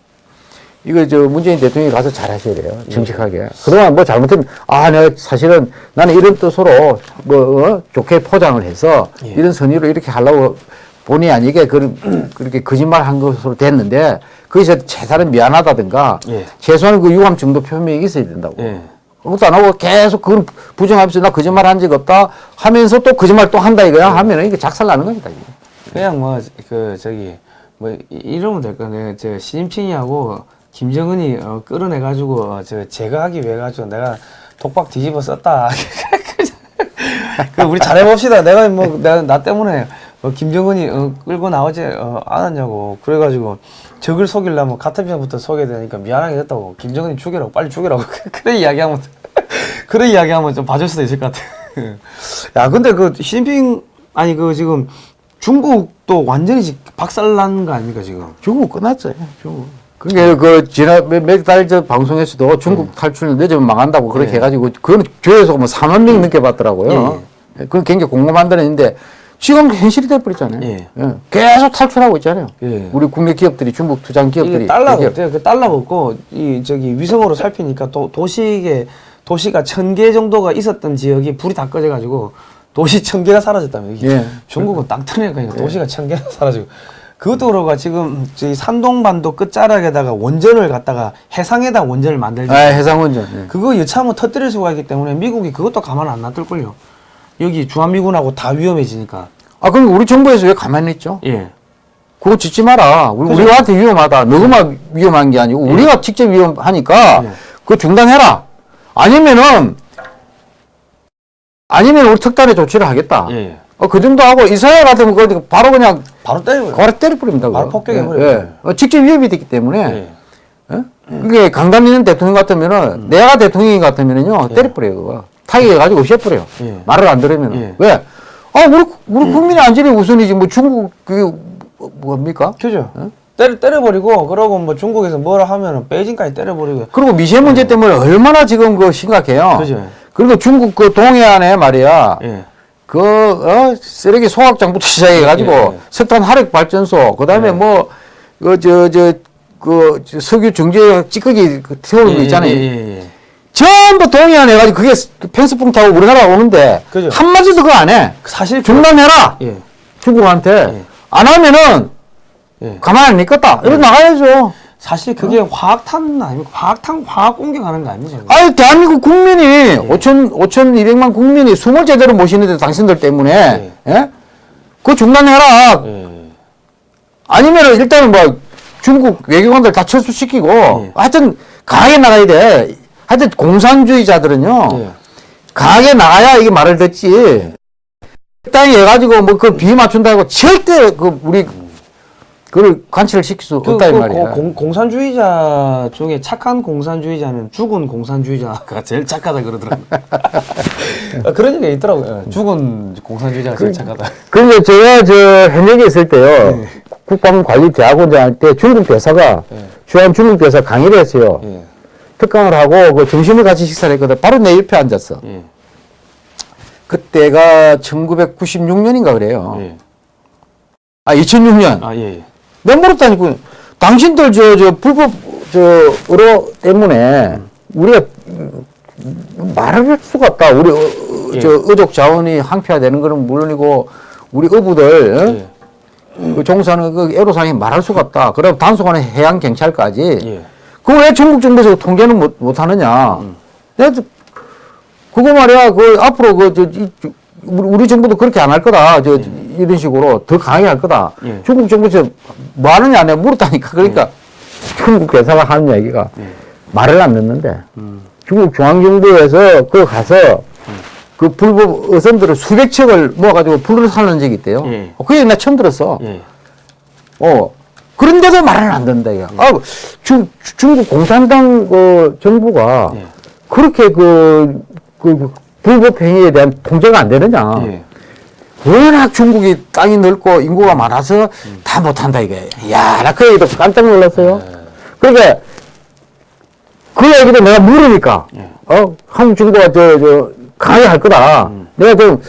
이거 저 문재인 대통령이 가서 잘 하셔야 돼요. 정직하게. 그동안 뭐 잘못하면, 아, 내가 사실은 나는 이런 뜻으로 뭐, 어? 좋게 포장을 해서 예. 이런 선의로 이렇게 하려고 본의 아니게 그, 그렇게 거짓말 한 것으로 됐는데 거기서 최소한 미안하다든가 예. 최소한 그 유감 정도 표명이 있어야 된다고. 예. 아무것도 안 하고 계속 그걸 부정하면서 나 거짓말 한 적 없다 하면서 또 거짓말 또 한다 이거야 하면은 이게 작살 나는 겁니다. 이게. 그냥 뭐 그 저기 뭐 이- 이러면 될 거네. 저 시진핑이하고 김정은이 어, 끌어내 가지고 어, 저 제거하기 위해 가지고 내가 독박 뒤집어 썼다. 그 우리 잘해봅시다. 내가 뭐 내가 나 때문에 어, 김정은이 어, 끌고 나오지 어, 않았냐고. 그래가지고 적을 속이려면 같은 편부터 속여야 되니까 미안하게 됐다고. 김정은이 죽여라고 빨리 죽여라고. 그래 이야기하면 그래 이야기하면 좀 봐줄 수도 있을 것 같아. 야 근데 그 시진핑 아니 그 지금 중국도 완전히 지- 박살난 거 아닙니까 지금? 중국 끝났어요. 중국. 그게 그 지난 몇달 전 방송에서도 중국 탈출 늦으면 망한다고 그렇게 네. 해가지고 그거는 조회수가 뭐 4만 명 넘게 봤더라고요. 그건 굉장히 공감한 데는 있는데 지금 현실이 돼버렸잖아요. 예. 예. 계속 탈출하고 있잖아요. 예. 우리 국내 기업들이 중국 투자 기업들이 대기업. 어때요? 그 달러가 없고 이 저기 위성으로 살피니까 또 도시에 도시가 천 개 정도가 있었던 지역이 불이 다 꺼져가지고 도시 천 개가 사라졌다면 예. 중국은 땅 터니까 도시가 천 개가 사라지고 그것도 그러고 지금 저희 산동반도 끝자락에다가 원전을 갖다가 해상에다 원전을 만들지 아, 해상 원전. 예. 그거 여차하면 터뜨릴 수가 있기 때문에 미국이 그것도 가만 안 놔둘걸요. 여기 주한미군하고 다 위험해지니까. 아 그럼 우리 정부에서 왜 가만히 있죠? 예. 그거 짓지 마라. 우리, 그죠. 우리한테 위험하다. 너그만 위험한 게 아니고 우리가 직접 위험하니까 예. 그거 중단해라. 아니면은 아니면 우리 특단의 조치를 하겠다. 예. 어, 그 정도 하고 이스라엘 같으면 바로 그냥 바로 때려요. 바로 때려버립니다. 바로. 폭격해버려요. 예, 예. 어, 직접 위협이 되기 때문에 예. 어? 그게 강단 있는 대통령 같으면은 음. 내가 대통령이 같으면은요 때려버려요. 그거. 타격해가지고 없애버려요. 예. 말을 안 들으면 예. 왜? 아 우리 우리 국민의 안전이 우선이지 뭐 중국 그게 뭐- 뭡니까? 그죠. 때려, 때려버리고, 그러고 뭐 중국에서 뭐라 하면은 베이징까지 때려버리고. 그리고 미세먼지 때문에 얼마나 지금 그 심각해요. 그죠. 그리고 중국 그 동해안에 말이야. 예. 그, 어, 쓰레기 소각장부터 시작해가지고, 예, 예. 석탄 화력 발전소, 그 다음에 예. 뭐, 그, 저, 저, 그, 저 석유 정제 찌꺼기 그 태우는 거 있잖아요. 예, 예, 예. 전부 동해안 해가지고 그게 펜스풍 타고 우리나라 오는데, 그죠. 한마디도 그거 안 해. 사실. 그- 중단해라! 예. 중국한테. 예. 안 하면은, 예. 가만히 안 있겠다. 이러 나가야죠. 사실 그게 화학탄 아닙니까? 화학탄, 화학 공격하는 거 아닙니까? 아니, 대한민국 국민이, 예. 5천, 5,200만 국민이 숨을 제대로 못 쉬는데 당신들 때문에, 예? 그거 중단해라. 예. 아니면은 일단은 뭐 중국 외교관들 다 철수시키고 예. 하여튼 강하게 나가야 돼. 하여튼 공산주의자들은요 예. 강하게 나가야 이게 말을 듣지. 땅에 해가지고 뭐 그 비 맞춘다고 절대 그 우리 그걸 관철 시킬 수 그, 없다 이 그 말이야. 공, 공, 공산주의자 중에 착한 공산주의자는 죽은 공산주의자가 제일 착하다 그러더라고요. 아, 그런 얘기가 있더라고요. 예, 죽은 공산주의자가 제일 착하다. 그런데 제가 저 현역에 있을 때요 네. 국방관리대학원장 할 때 중국 대사가 예. 주한 중국 대사 강의를 했어요. 예. 특강을 하고 그 점심을 같이 식사를 했거든. 바로 내 옆에 앉았어. 예. 그때가 1996년인가 그래요. 예. 아 2006년. 아, 예. 내가 물었다니까. 당신들 저 저 불법 저 의료 때문에 우리가 음, 말을 할 수가 없다. 우리 어, 어, 예. 저 의족 자원이 항폐화되는 거는 물론이고 우리 어부들 어? 예. 그 종사는 그 애로사항이 말할 수가 없다. 그럼 단속하는 해양 경찰까지. 예. 그거 왜 중국 정부에서 통제는 못, 못 하느냐. 음. 그거 말이야. 그 앞으로 그, 저, 이, 저, 우리, 정부도 그렇게 안 할 거다. 저, 이런 식으로 더 강하게 할 거다. 예. 중국 정부에서 뭐 하느냐. 내가 물었다니까. 그러니까 중국 대사가 하는 얘기가 예. 말을 안 듣는데 음. 중국 중앙정부에서 그 가서 그 불법 어선들을 수백 척을 모아가지고 불을 살는 적이 있대요. 예. 어, 그 얘기 나 처음 들었어. 예. 어. 그런데도 말을 안 듣는다, 이거. 아, 중, 중국 공산당 그 정부가 예. 그렇게 그, 그, 그 불법 행위에 대한 통제가 안 되느냐. 예. 워낙 중국이 땅이 넓고 인구가 많아서 다 못한다, 이게. 야, 나 그 얘기도 깜짝 놀랐어요. 그러니까 그 얘기도 내가 물으니까, 예. 어, 한국 정부가 저, 저, 강하게 할 거다. 내가 좀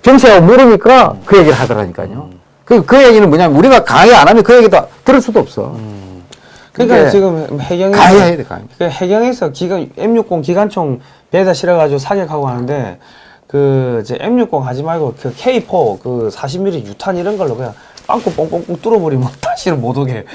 정치하고 물으니까 그 얘기를 하더라니까요. 그, 그 얘기는 뭐냐면 우리가 강하게 안 하면 그 얘기도 들을 수도 없어. 그러니까 그게 지금 해경에서 강하게 해야 돼, 강하게. 그 해경에서 기관 M60 기관총 배에다 실어가지고 사격하고 하는데 그 이제 M60 하지 말고 그 K4 그 40mm 유탄 이런 걸로 그냥 빵꾸 뽕뽕뽕 뚫어버리면 다시는 못 오게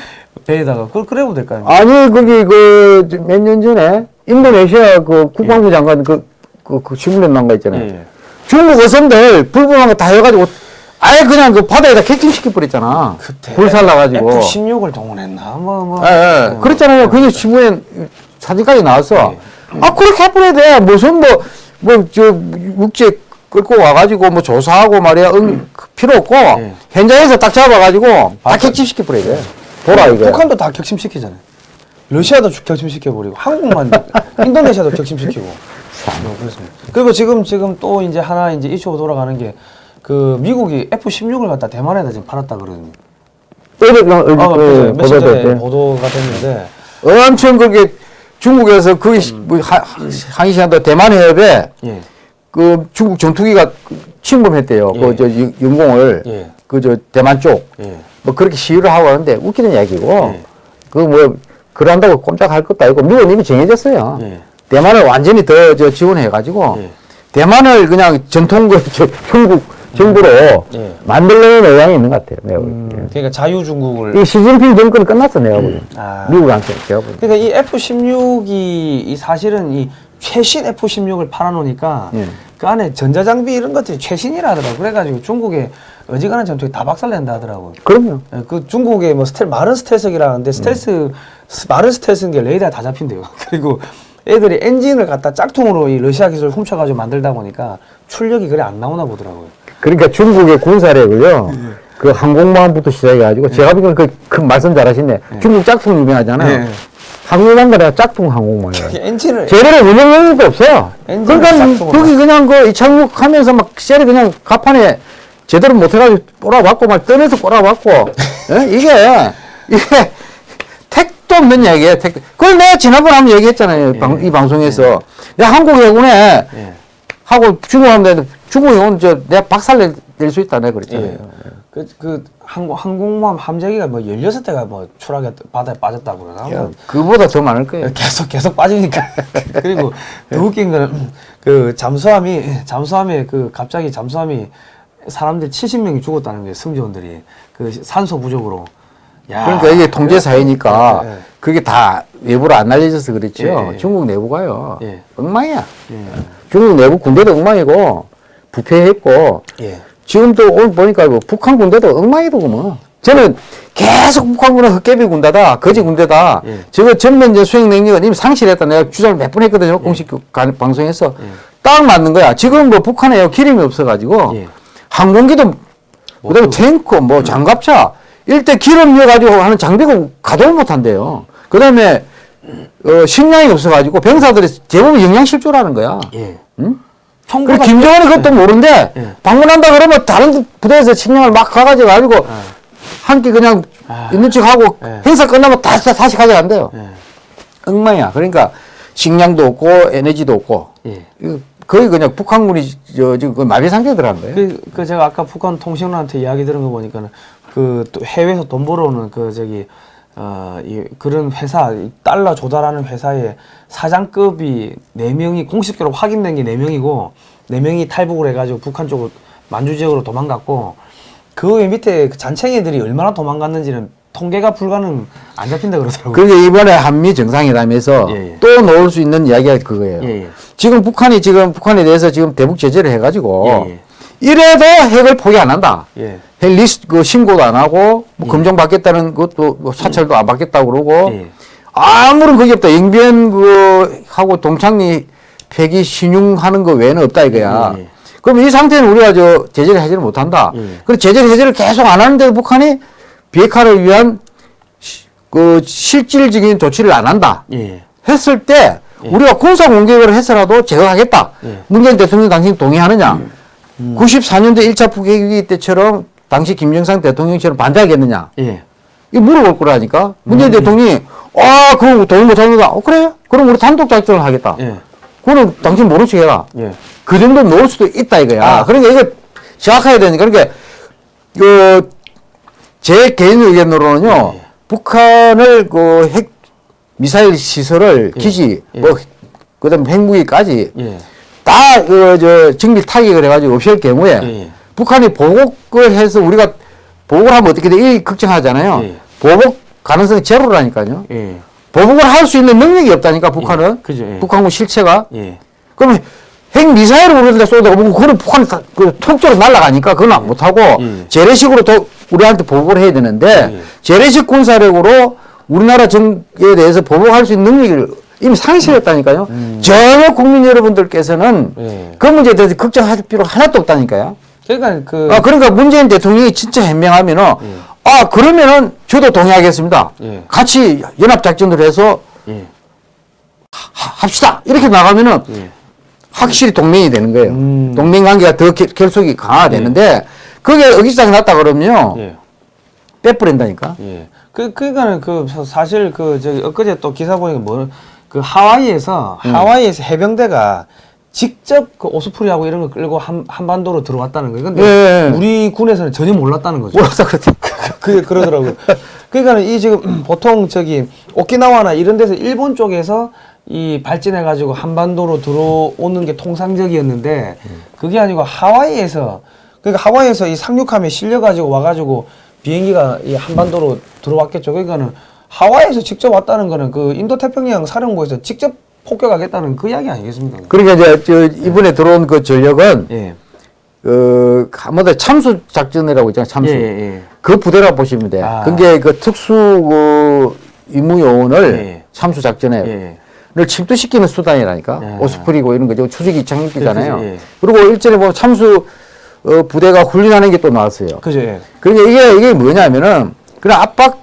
배에다가 그걸 그래보면 될까요? 아니, 거기 그 몇 년 전에 인도네시아 그 국방부 장관 그, 그, 그 신문에 나온 거 있잖아요. 예. 중국 어선들 불법한 거 다 해가지고 아예 그냥 그 바다에다 객침시켜 버렸잖아. 그때 불살라가지고. F16을 동원했나 뭐 뭐. 예, 예. 그랬잖아요. 그게 신문에 사진까지 나왔어. 아, 그렇게 해버려야 돼. 무슨 뭐, 뭐, 저, 육지에 끌고 와가지고 뭐 조사하고 말이야. 응, 필요 없고, 예. 현장에서 딱 잡아가지고 다 맞아. 객침시켜 버려야 돼. 보라, 이거. 북한도 다 격침시키잖아요. 러시아도 격침시켜버리고 한국만 인도네시아도 격침시키고. 뭐 그렇습니다. 그리고 지금 지금 또 이제 하나 이제 이슈가 돌아가는 게 그 미국이 F16을 갖다 대만에다 지금 팔았다 그, 어, 아, 그, 며칠 전에 보도됐대. 보도가 됐는데 엄청 그게 중국에서 그, 뭐, 하, 항시한다 대만 해협에 예. 그 중국 전투기가 침범했대요. 예. 그, 저, 유- 영공을. 예. 그, 저, 대만 쪽. 예. 뭐 그렇게 시위를 하고 하는데 웃기는 이야기고 예. 그뭐 그런다고 꼼짝할 것도 아니고 미국은 이미 정해졌어요. 예. 대만을 완전히 더 저 지원해 가지고 예. 대만을 그냥 전통 그 저, 형국 정부로 예. 만들려는 의향이 있는 것 같아요. 내가. 음, 그러니까 자유중국을 이 시진핑 정권 끝났어 내가 보기엔. 아. 미국한테 제가 보기엔. 그러니까 이 F-16이 이 사실은 이 최신 F-16을 팔아놓으니까 예. 그 안에 전자장비 이런 것들이 최신이라 하더라고. 그래가지고 중국에 어지간한 전투에 다 박살낸다 하더라고요. 그럼요. 예, 그 중국의 뭐 스텔 말은 스텔스기라는데 스텔스 스- 말은 스텔스인 게 레이더에 다 잡힌대요. 그리고 애들이 엔진을 갖다 짝퉁으로 이 러시아 기술을 훔쳐가지고 만들다 보니까 출력이 그래 안 나오나 보더라고요. 그러니까 중국의 군사력을요. 예. 그 항공모함부터 시작해가지고 제가 보기엔 그, 그 말씀 잘하시네. 중국 짝퉁 유명하잖아요. 예. 항공모함 거라 짝퉁 항공모함이에요. 이 엔진을 제대로 운영 능력도 없어요. 엔진을 그러니까 여기 그냥 그 이착륙 하면서 막 셀이 그냥 가판에 제대로 못해가지고 꼬라박고 막 떠내서 꼬라박고 예? 이게 이게 택도 없는 얘기예요. 택. 그걸 내가 지난번에 한번 얘기했잖아요. 방- 이 방송에서 내가 한국 해군에 예. 하고 중국 하는데 중국 해군 저 내가 박살 낼 수 있다 내가 그랬잖아요. 예. 그, 그 항공, 항공모함 함재기가 뭐 16대가 뭐 추락해 바다에 빠졌다고 그러나 야, 뭐 그보다 더 많을 거예요. 계속 계속 빠지니까 그리고 더 웃긴 거는 그 잠수함이 잠수함에 그 갑자기 잠수함이 사람들 70명이 죽었다는 거예요 승조원들이 그 산소 부족으로 야, 그러니까 이게 통제 사회니까 예, 예. 그게 다 외부로 안 알려져서 그렇죠. 예, 예. 중국 내부가요. 예. 엉망이야. 예. 중국 내부 군대도 엉망이고 부패했고 예. 지금 또 오늘 보니까 뭐 북한 군대도 엉망이더구먼. 저는 계속 북한 군은 헛개비 군대다, 거지 군대다. 예. 저거 전면전 수행 능력은 이미 상실했다. 내가 주장을 몇 번 했거든요. 공식 그 가- 방송에서. 딱 맞는 거야. 지금 뭐 북한에 기름이 없어가지고 예. 항공기도 그다음에 탱크, 뭐 장갑차 일대 기름 넣어가지고 하는 장비가 가동을 못한대요. 그 다음에 어, 식량이 없어가지고 병사들이 대부분 영양실조라는 거야. 예. 응? 그리고 김정은이 그것도 모르는데 예. 방문한다 그러면 다른 부대에서 식량을 막 가가지고 가지고 한끼 그냥 아. 있는 척 하고 예. 행사 끝나면 다시 다시 가져간대요. 예. 엉망이야. 그러니까 식량도 없고 에너지도 없고 예. 거의 그냥 북한군이 저 지금 그 마비 상태에 들어간 거예요. 그, 그 제가 아까 북한 통신원한테 이야기 들은 거 보니까는 그또 해외에서 돈 벌어오는 그 저기 어 이 그런 회사 이 달러 조달하는 회사의 사장급이 네 명이 공식적으로 확인된 게 네 명이고 네 명이 탈북을 해가지고 북한 쪽으로 만주 지역으로 도망갔고 그외 밑에 그 잔챙이들이 얼마나 도망갔는지는 통계가 불가능 안 잡힌다 그러더라고요. 그게 이번에 한미 정상회담에서 예, 예. 또 넣을 수 있는 이야기가 그거예요. 예, 예. 지금 북한이 지금 북한에 대해서 지금 대북 제재를 해가지고 예, 예. 이래도 핵을 포기 안 한다. 예. 핵 리스트 그 신고도 안 하고 뭐 검정 받겠다는 것도 뭐 사찰도 안 받겠다고 그러고 예. 아무런 그게 없다. 영변 그 하고 동창리 폐기 신용하는 거 외에는 없다 이거야. 예, 예. 그럼 이 상태는 우리가 저 제재를 해제를 못 한다. 예. 그래서 제재 해제를 계속 안 하는데도 북한이 비핵화를 위한 시- 그 실질적인 조치를 안 한다. 예. 했을 때 우리가 군사 공격을 해서라도 제거하겠다. 예. 문재인 대통령 당신 동의하느냐? 94년도 1차 북핵위기 때처럼 당시 김정상 대통령처럼 반대하겠느냐? 예. 이 물어볼 거라니까. 문재인 음. 대통령이 아, 그거 동의 못 합니다. 어, 그래요? 그럼 우리 단독 작전을 하겠다. 예. 그거는 당신 모른 척 해라. 예. 그 정도 놓을 수도 있다 이거야. 아. 그러니까 이거 정확해야 되니까. 그러니까 그, 제 개인 의견으로는요, 예. 북한을 그 핵 미사일 시설을 예. 기지, 예. 뭐, 그 다음 핵무기까지 예. 다, 그, 저, 정밀 타격을 해가지고 없앨 경우에 예, 예. 북한이 보복을 해서 우리가 보복을 하면 어떻게 돼? 이 걱정하잖아요. 예. 보복 가능성이 제로라니까요. 예. 보복을 할 수 있는 능력이 없다니까 북한은. 그죠, 예. 북한군 실체가. 예. 그러면 핵 미사일을 우리한테 쏘다가 보고 그걸 북한이 다- 그 톡적으로 날아가니까 그건 안 못하고 예. 재래식으로 도, 우리한테 보복을 해야 되는데 예. 재래식 군사력으로 우리나라 정에 대해서 보복할 수 있는 능력을 이미 상실했다니까요. 전혀 국민 여러분들께서는 예. 그 문제에 대해서 걱정할 필요 하나도 없다니까요. 그러니까 그 아, 그러니까 문재인 대통령이 진짜 현명하면은 아 그러면은 저도 동의하겠습니다. 예. 같이 연합 작전을 해서 예. 하- 합시다 이렇게 나가면은 예. 확실히 동맹이 되는 거예요. 음. 동맹 관계가 더 결- 결속이 강화되는데 그게 의기장이 났다 그러면요 예. 빼버린다니까. 예. 그 그러니까는 그 사- 사실 그 저기 엊그제 또 기사 보니까 뭐 그 하와이에서 음. 하와이에서 해병대가 직접 그 오스프리하고 이런 거 끌고 한 한반도로 들어왔다는 거예요. 근데 예. 우리 군에서는 전혀 몰랐다는 거죠. 몰랐다 그랬다. 그게 그러더라고요. 그러니까는 이 지금 보통 저기 오키나와나 이런 데서 일본 쪽에서 이 발진해 가지고 한반도로 들어오는 게 통상적이었는데 그게 아니고 하와이에서 그러니까 하와이에서 이 상륙함에 실려 가지고 와 가지고 비행기가 이 한반도로 들어왔겠죠. 그러니까는 하와이에서 직접 왔다는 거는 그 인도 태평양 사령부에서 직접 폭격하겠다는 그 이야기 아니겠습니까? 그러니까 이제 저 이번에 들어온 그 전력은 예. 그 한마디로 참수 작전이라고 있잖아요. 참수. 예, 예, 예. 그 부대라고 보시면 돼. 아. 그게 그 특수 그 임무 요원을 예. 참수 작전에 예. 를 침투시키는 수단이라니까. 예. 오스프리고 이런 거죠. 추적이 장비잖아요. 예, 예. 그리고 일전에 보면 참수 어, 부대가 훈련하는 게 또 나왔어요. 그죠. 예. 그러니까 이게 이게 뭐냐면은 그런 압박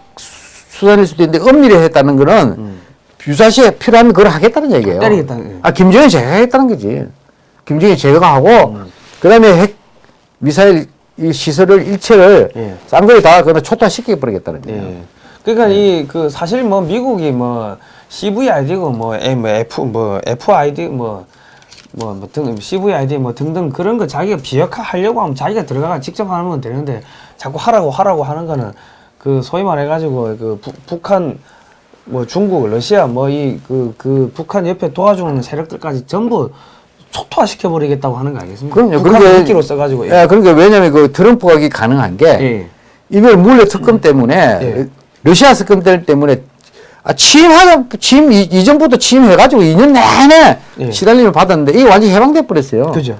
수단일 수도 있는데 엄밀히 했다는 거는 유사시에 필요하면 그걸 하겠다는 얘기예요. 음. 때리겠다는, 예. 아 김정일 제거하겠다는 거지. 김정일 제거하고 음. 그다음에 핵 미사일 이 시설을 일체를 예. 쌍거리 다 그냥 초토화시켜 버리겠다는 거예요. 예. 그러니까 이 그 사실 뭐 미국이 뭐 CVID고 뭐, M, 뭐 F 뭐 FID 뭐 뭐 뭐 등 CVID 뭐 등등 그런 거 자기가 비역화 하려고 하면 자기가 들어가가 직접 건 되는데 자꾸 하라고 하라고 하는 거는 그 소위 말해 가지고 그 부- 북한 뭐 중국 러시아 뭐이그그 북한 옆에 도와주는 세력들까지 전부 초토화 시켜버리겠다고 하는 거 아니겠습니까? 그럼요. 북한 그러니까- 미끼로 써가지고 예, 그러니까 왜냐면 그 트럼프가 이게 가능한 게 예. 이번 물레 특검 때문에 예. 러시아 특검 때문에 아, 취임하자 취임 이, 이전부터 취임해가지고 2년 내내 예. 시달림을 받았는데 이게 완전히 해방돼 버렸어요. 그죠.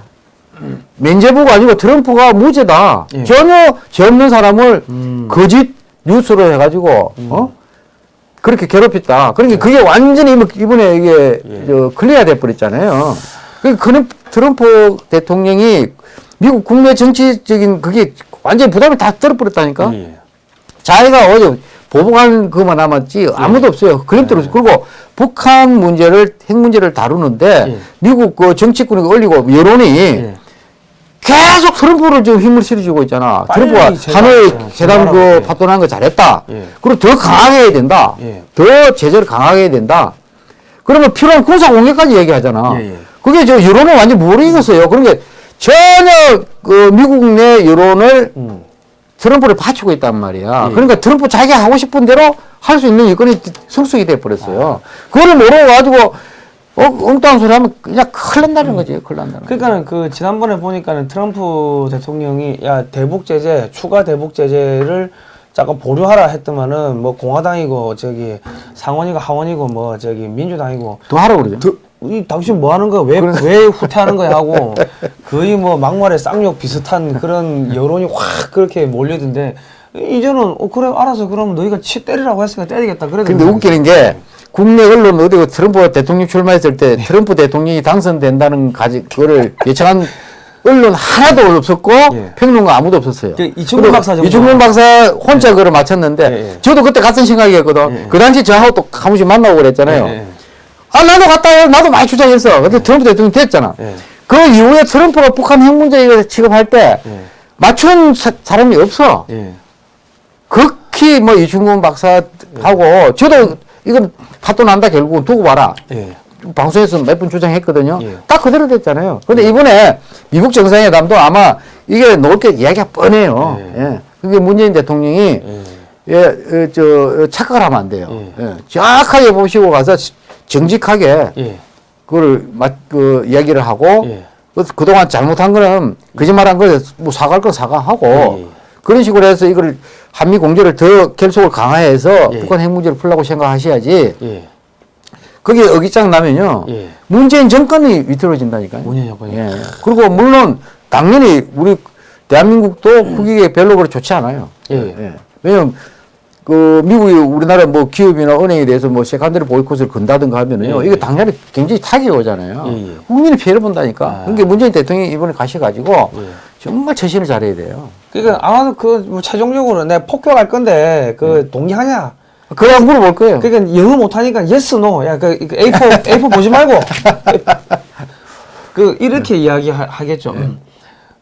면제부가 아니고 트럼프가 무죄다. 예. 전혀 죄 없는 사람을 음. 거짓 뉴스로 해가지고 어 그렇게 괴롭혔다. 그러니까 예. 그게 완전히 이번- 이번에 이게 저 clear 돼 버렸잖아요. 그 그는 트럼프 대통령이 미국 국내 정치적인 그게 완전히 부담을 다 떨어버렸다니까. 예. 자기가 어제 보복한 그만 남았지 아무도 없어요. 그림대로 그리고 북한 문제를 핵 문제를 다루는데 예. 미국 그 정치권이 올리고 여론이 예. 계속 트럼프를 지금 힘을 실어주고 있잖아. 트럼프가 하노이 제발하고, 그 예. 파토난 거 잘했다. 예. 그리고 더 강하게 해야 된다. 예. 더 제재를 강하게 해야 된다. 그러면 필요한 군사 공격까지 얘기하잖아. 예, 예. 그게 저 여론을 완전 무르익었어요. 그러니까 전혀 그 미국 내 여론을 음. 트럼프를 받치고 있단 말이야. 예. 그러니까 트럼프 자기가 하고 싶은 대로 할 수 있는 여건이 성숙이 돼 버렸어요. 그거를 모르고 가지고 어, 엉뚱한 소리 하면 그냥 큰일 난다는 거지. 큰일 난다는 거. 그러니까는 그 지난번에 보니까는 트럼프 대통령이 야 대북 제재 추가 대북 제재를 잠깐 보류하라 했더만은 뭐 공화당이고 저기 상원이고 하원이고 뭐 저기 민주당이고 더 하라고 그러죠. 더, 이 당신 뭐 하는 거야 왜 왜 후퇴하는 거야 하고 거의 뭐 막말에 쌍욕 비슷한 그런 여론이 확 그렇게 몰리던데 이제는 어 그래 알아서 그럼 너희가 치 때리라고 했으니까 때리겠다 그래도 근데 웃기는 게 국내 언론 어디고 트럼프 대통령 출마했을 때 트럼프 대통령이 당선된다는 가지 그거를 예측한 언론 하나도 없었고 예. 평론가 아무도 없었어요. 그 이충근 박사. 이충근 박사 혼자 그걸 맞췄는데 예, 예. 저도 그때 같은 생각이었거든. 예, 예. 그 당시 저하고 또한 번씩 만나고 그랬잖아요. 예, 예. 아 나도 갔다 요 나도 많이 주장했어. 근데 트럼프 대통령 됐잖아. 예. 그 이후에 트럼프가 북한 핵 문제 이거 취급할 때 예. 맞춘 사, 사람이 없어. 예. 극히 뭐 이충근 박사하고 저도 이건 파토 난다 결국은 두고 봐라. 예. 방송에서 몇번 주장했거든요. 예. 딱 그대로 됐잖아요. 근데 이번에 미국 정상회담도 아마 이게 놓을 게 이야기가 뻔해요. 예. 예. 그게 문재인 대통령이 예. 예, 어, 저 어, 착각을 하면 안 돼요. 예. 예. 정확하게 보시고 가서 정직하게 예. 그거를 맞, 그 이야기를 하고 예. 그, 그동안 잘못한 거는 거짓말한 거에 뭐 사과할 건 사과하고 예. 그런 식으로 해서 이걸 한미 공조를 더 결속을 강화해서 예. 북한 핵 문제를 풀려고 생각하셔야지 예. 거기에 어깃장 나면요. 예. 문재인 정권이 위태로워진다니까요. 문재인 정권이. 예. 그리고 물론 당연히 우리 대한민국도 국익에 별로 그렇게 좋지 않아요. 예. 왜냐면 그 미국이 우리나라 뭐 기업이나 은행에 대해서 뭐 secondary 보이콧을 건다든가 하면은요. 예, 이거 예. 당연히 굉장히 타격이 오잖아요. 예, 예. 국민이 피해를 본다니까. 아. 그러니까 문재인 대통령이 이번에 가셔 가지고 예. 정말 처신을 잘해야 돼요. 그러니까 아마도 그 뭐 최종적으로 내가 폭격할 건데 그 동의하냐? 그래야 물어볼 거예요. 그러니까 영어 못하니까 yes no 야그 A4 A4 보지 말고 그 이렇게 이야기 하, 겠죠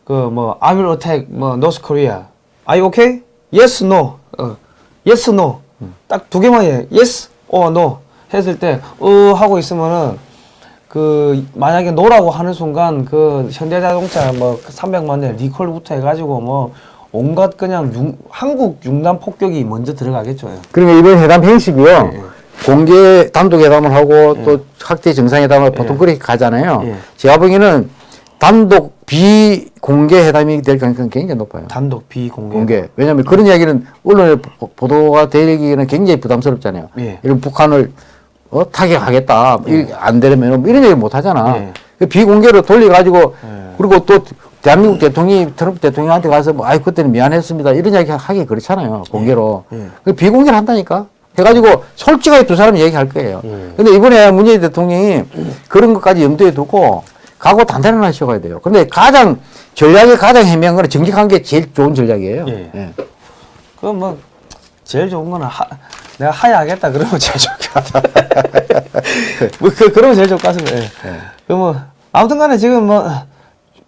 그뭐 I will attack 뭐 North Korea. Are you okay? Yes no. 어. Yes no. 딱두 개만 해. Yes or no 했을 때 어 하고 있으면은 그 만약에 no라고 하는 순간 그 현대자동차 뭐 300만 대 리콜부터 해가지고 뭐 온갖 그냥 융, 한국 융단 폭격이 먼저 들어가겠죠. 그러니까 이번 회담 형식이요. 예. 공개 단독 회담을 하고 또 확대 정상회담을 보통 예. 그렇게 가잖아요. 예. 제가 보기에는 단독 비공개 회담이 될 가능성이 굉장히 높아요. 단독 비공개. 공개. 왜냐하면 그런 이야기는 언론에 보- 보도가 되기는 굉장히 부담스럽잖아요. 예. 이런 북한을 어, 타격하겠다. 이안 되려면 뭐 이런 얘기 못 하잖아. 예. 그 비공개로 돌려가지고 예. 그리고 또 대한민국 대통령이 트럼프 대통령한테 가서 뭐 아이 그때는 미안했습니다. 이런 이야기 하기 그렇잖아요. 공개로. 예. 그 비공개를 한다니까. 해가지고 솔직하게 두 사람이 얘기할 거예요. 예. 근데 이번에 문재인 대통령이 그런 것까지 염두에 두고 각오 단단히 하셔야 돼요. 근데 가장 전략이 가장 해명한 거는 정직한 게 제일 좋은 전략이에요. 예. 예. 그뭐 제일 좋은 거는 하, 내가 하야하겠다 그러면 제일 같아. 뭐 그, 그러면 제일 좋을 것 같습니다. 예. 그뭐 아무튼간에 지금 뭐.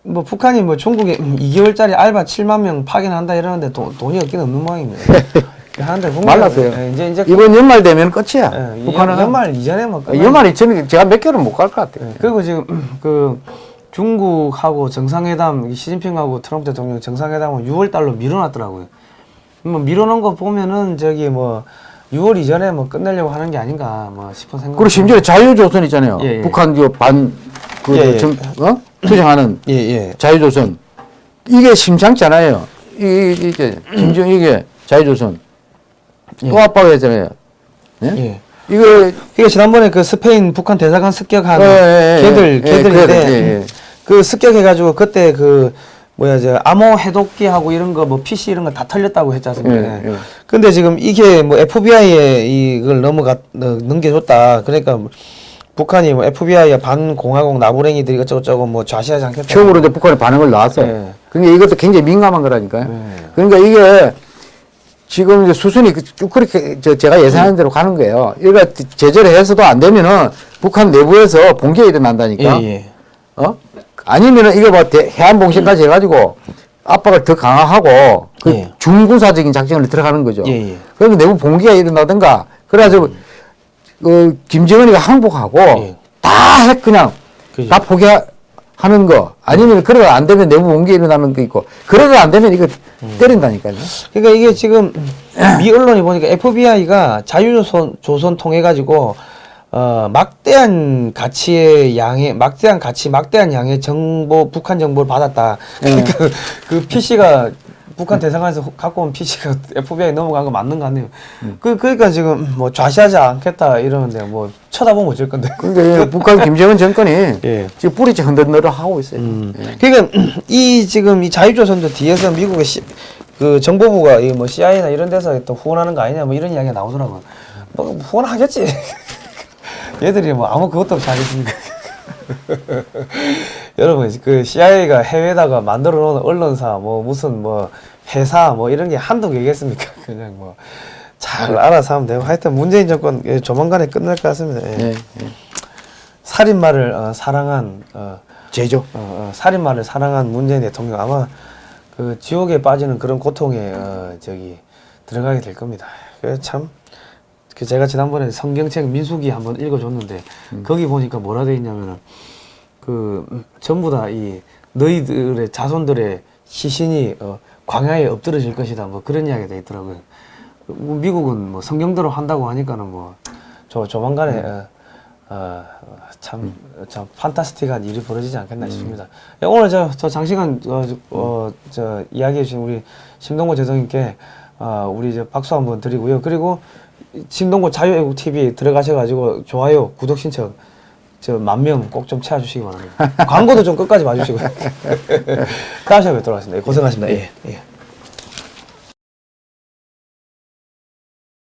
뭐 북한이 뭐 중국에 2개월짜리 알바 7만 명 파견한다 이러는데 돈, 돈이 없긴 없는 모양입니다. 하는데 북한은, 말랐어요. 예, 이제 이제 이번 연말 되면 끝이야. 예, 북한은 연, 연말 이전에 뭐 아, 연말이 저는 제가 몇 개월은 못 갈 것 같아요. 예, 그리고 지금 그 중국하고 정상회담 시진핑하고 트럼프 대통령 정상회담은 6월 달로 미뤄놨더라고요. 뭐 미뤄놓은 거 보면은 저기 뭐 6월 이전에 뭐 끝내려고 하는 게 아닌가 뭐 싶은 생각. 그리고 심지어 자유조선 있잖아요. 예, 예. 북한 그반 그 예, 예. 정- 어? 투쟁하는 예 예. 자유조선 이게 심상치 않아요. 이 이게 김정 이게 자유조선 예. 또 압박을 했잖아요. 예? 예. 이거 이게 지난번에 그 스페인 북한 대사관 습격한 예, 예, 예. 걔들 예, 걔들인데 걔들, 예, 예. 그 습격해가지고 그때 그 뭐야 저 암호 해독기하고 이런 거 뭐 PC 이런 거 다 털렸다고 했지 않습니까? 예, 예. 근데 지금 이게 뭐 FBI에 이걸 넘어가 어, 넘겨줬다. 그러니까 뭐 북한이 뭐 FBI 반공화국 나부랭이들이 어쩌고저쩌고 뭐 좌시하지 않겠다. 처음으로 이제 북한의 반응을 나왔어요. 예. 그러니까 이것도 굉장히 민감한 거라니까요. 예. 그러니까 이게 지금 이제 수순이 그- 쭉 그렇게 저 제가 예상하는 대로 가는 거예요. 이거 제재를 해서도 안 되면은 북한 내부에서 봉기가 일어난다니까. 예, 예. 어? 아니면은 이거 뭐 대- 해안봉신까지 해가지고 압박을 더 강화하고 그 예. 중군사적인 작전을 들어가는 거죠. 예, 예. 그러면 내부 봉기가 일어나든가 그래가지고 그 김정은이가 항복하고 예. 다핵 그냥 그죠. 다 포기하는 거 아니면 그러다 안 되면 내부 봉기 일어나는 거 있고 그러다 안 되면 이거 음. 때린다니까요. 그러니까 이게 지금 미 언론이 보니까 FBI가 자유조선 조선 통해 가지고 어 막대한 가치의 양의 막대한 가치 막대한 양의 정보 북한 정보를 받았다. 그러니까 그 PC가 북한 대사관에서 갖고 온 PC가 FBI 넘어간 거 맞는 거 같네요. 그 그러니까 지금 뭐 좌시하지 않겠다 이러는데 뭐 쳐다보면 어쩔 건데. 그러니까 이 북한 김정은 정권이 예. 지금 뿌리째 흔들흔들 하고 있어요. 음. 예. 그러니까 이 지금 이 자유조선도 뒤에서 미국의 시, 그 정보부가 이 뭐 CIA나 이런 데서 또 후원하는 거 아니냐 뭐 이런 이야기가 나오더라고요. 뭐 후원하겠지. 얘들이 뭐 아무 그것도 없이 하겠습니까? 여러분 그 CIA가 해외에다가 만들어 놓은 언론사 뭐 무슨 뭐 회사 뭐 이런 게 한두 개겠습니까? 그냥 뭐 잘 알아서 하면 되고 하여튼 문재인 정권 예, 조만간에 끝날 것 같습니다. 예. 예, 예. 살인마를 어, 사랑한 어, 제조. 어, 어, 살인마를 사랑한 문재인 대통령 아마 그 지옥에 빠지는 그런 고통에 어, 저기 들어가게 될 겁니다. 참. 그 제가 지난번에 성경책 민수기 한번 읽어줬는데 거기 보니까 뭐라 돼 있냐면은 그 음, 전부 다 이 너희들의 자손들의 시신이 어, 광야에 엎드러질 것이다 뭐 그런 이야기가 돼 있더라고요. 뭐 미국은 뭐 성경대로 한다고 하니까는 뭐 저 조만간에 어, 어, 참, 참 판타스틱한 일이 벌어지지 않겠나 싶습니다. 예, 오늘 저, 저 장시간 어, 저, 어, 저 이야기해 주신 우리 심동구 제동님께 어, 우리 이제 박수 한번 드리고요. 그리고 심동구 자유애국 TV에 들어가셔가지고 좋아요, 구독 신청 저 만 명 꼭 좀 채워주시기 바랍니다. 광고도 좀 끝까지 봐주시고요. 다음 시간에 뵙도록 하겠습니다. 예, 고생하셨습니다. 예, 예.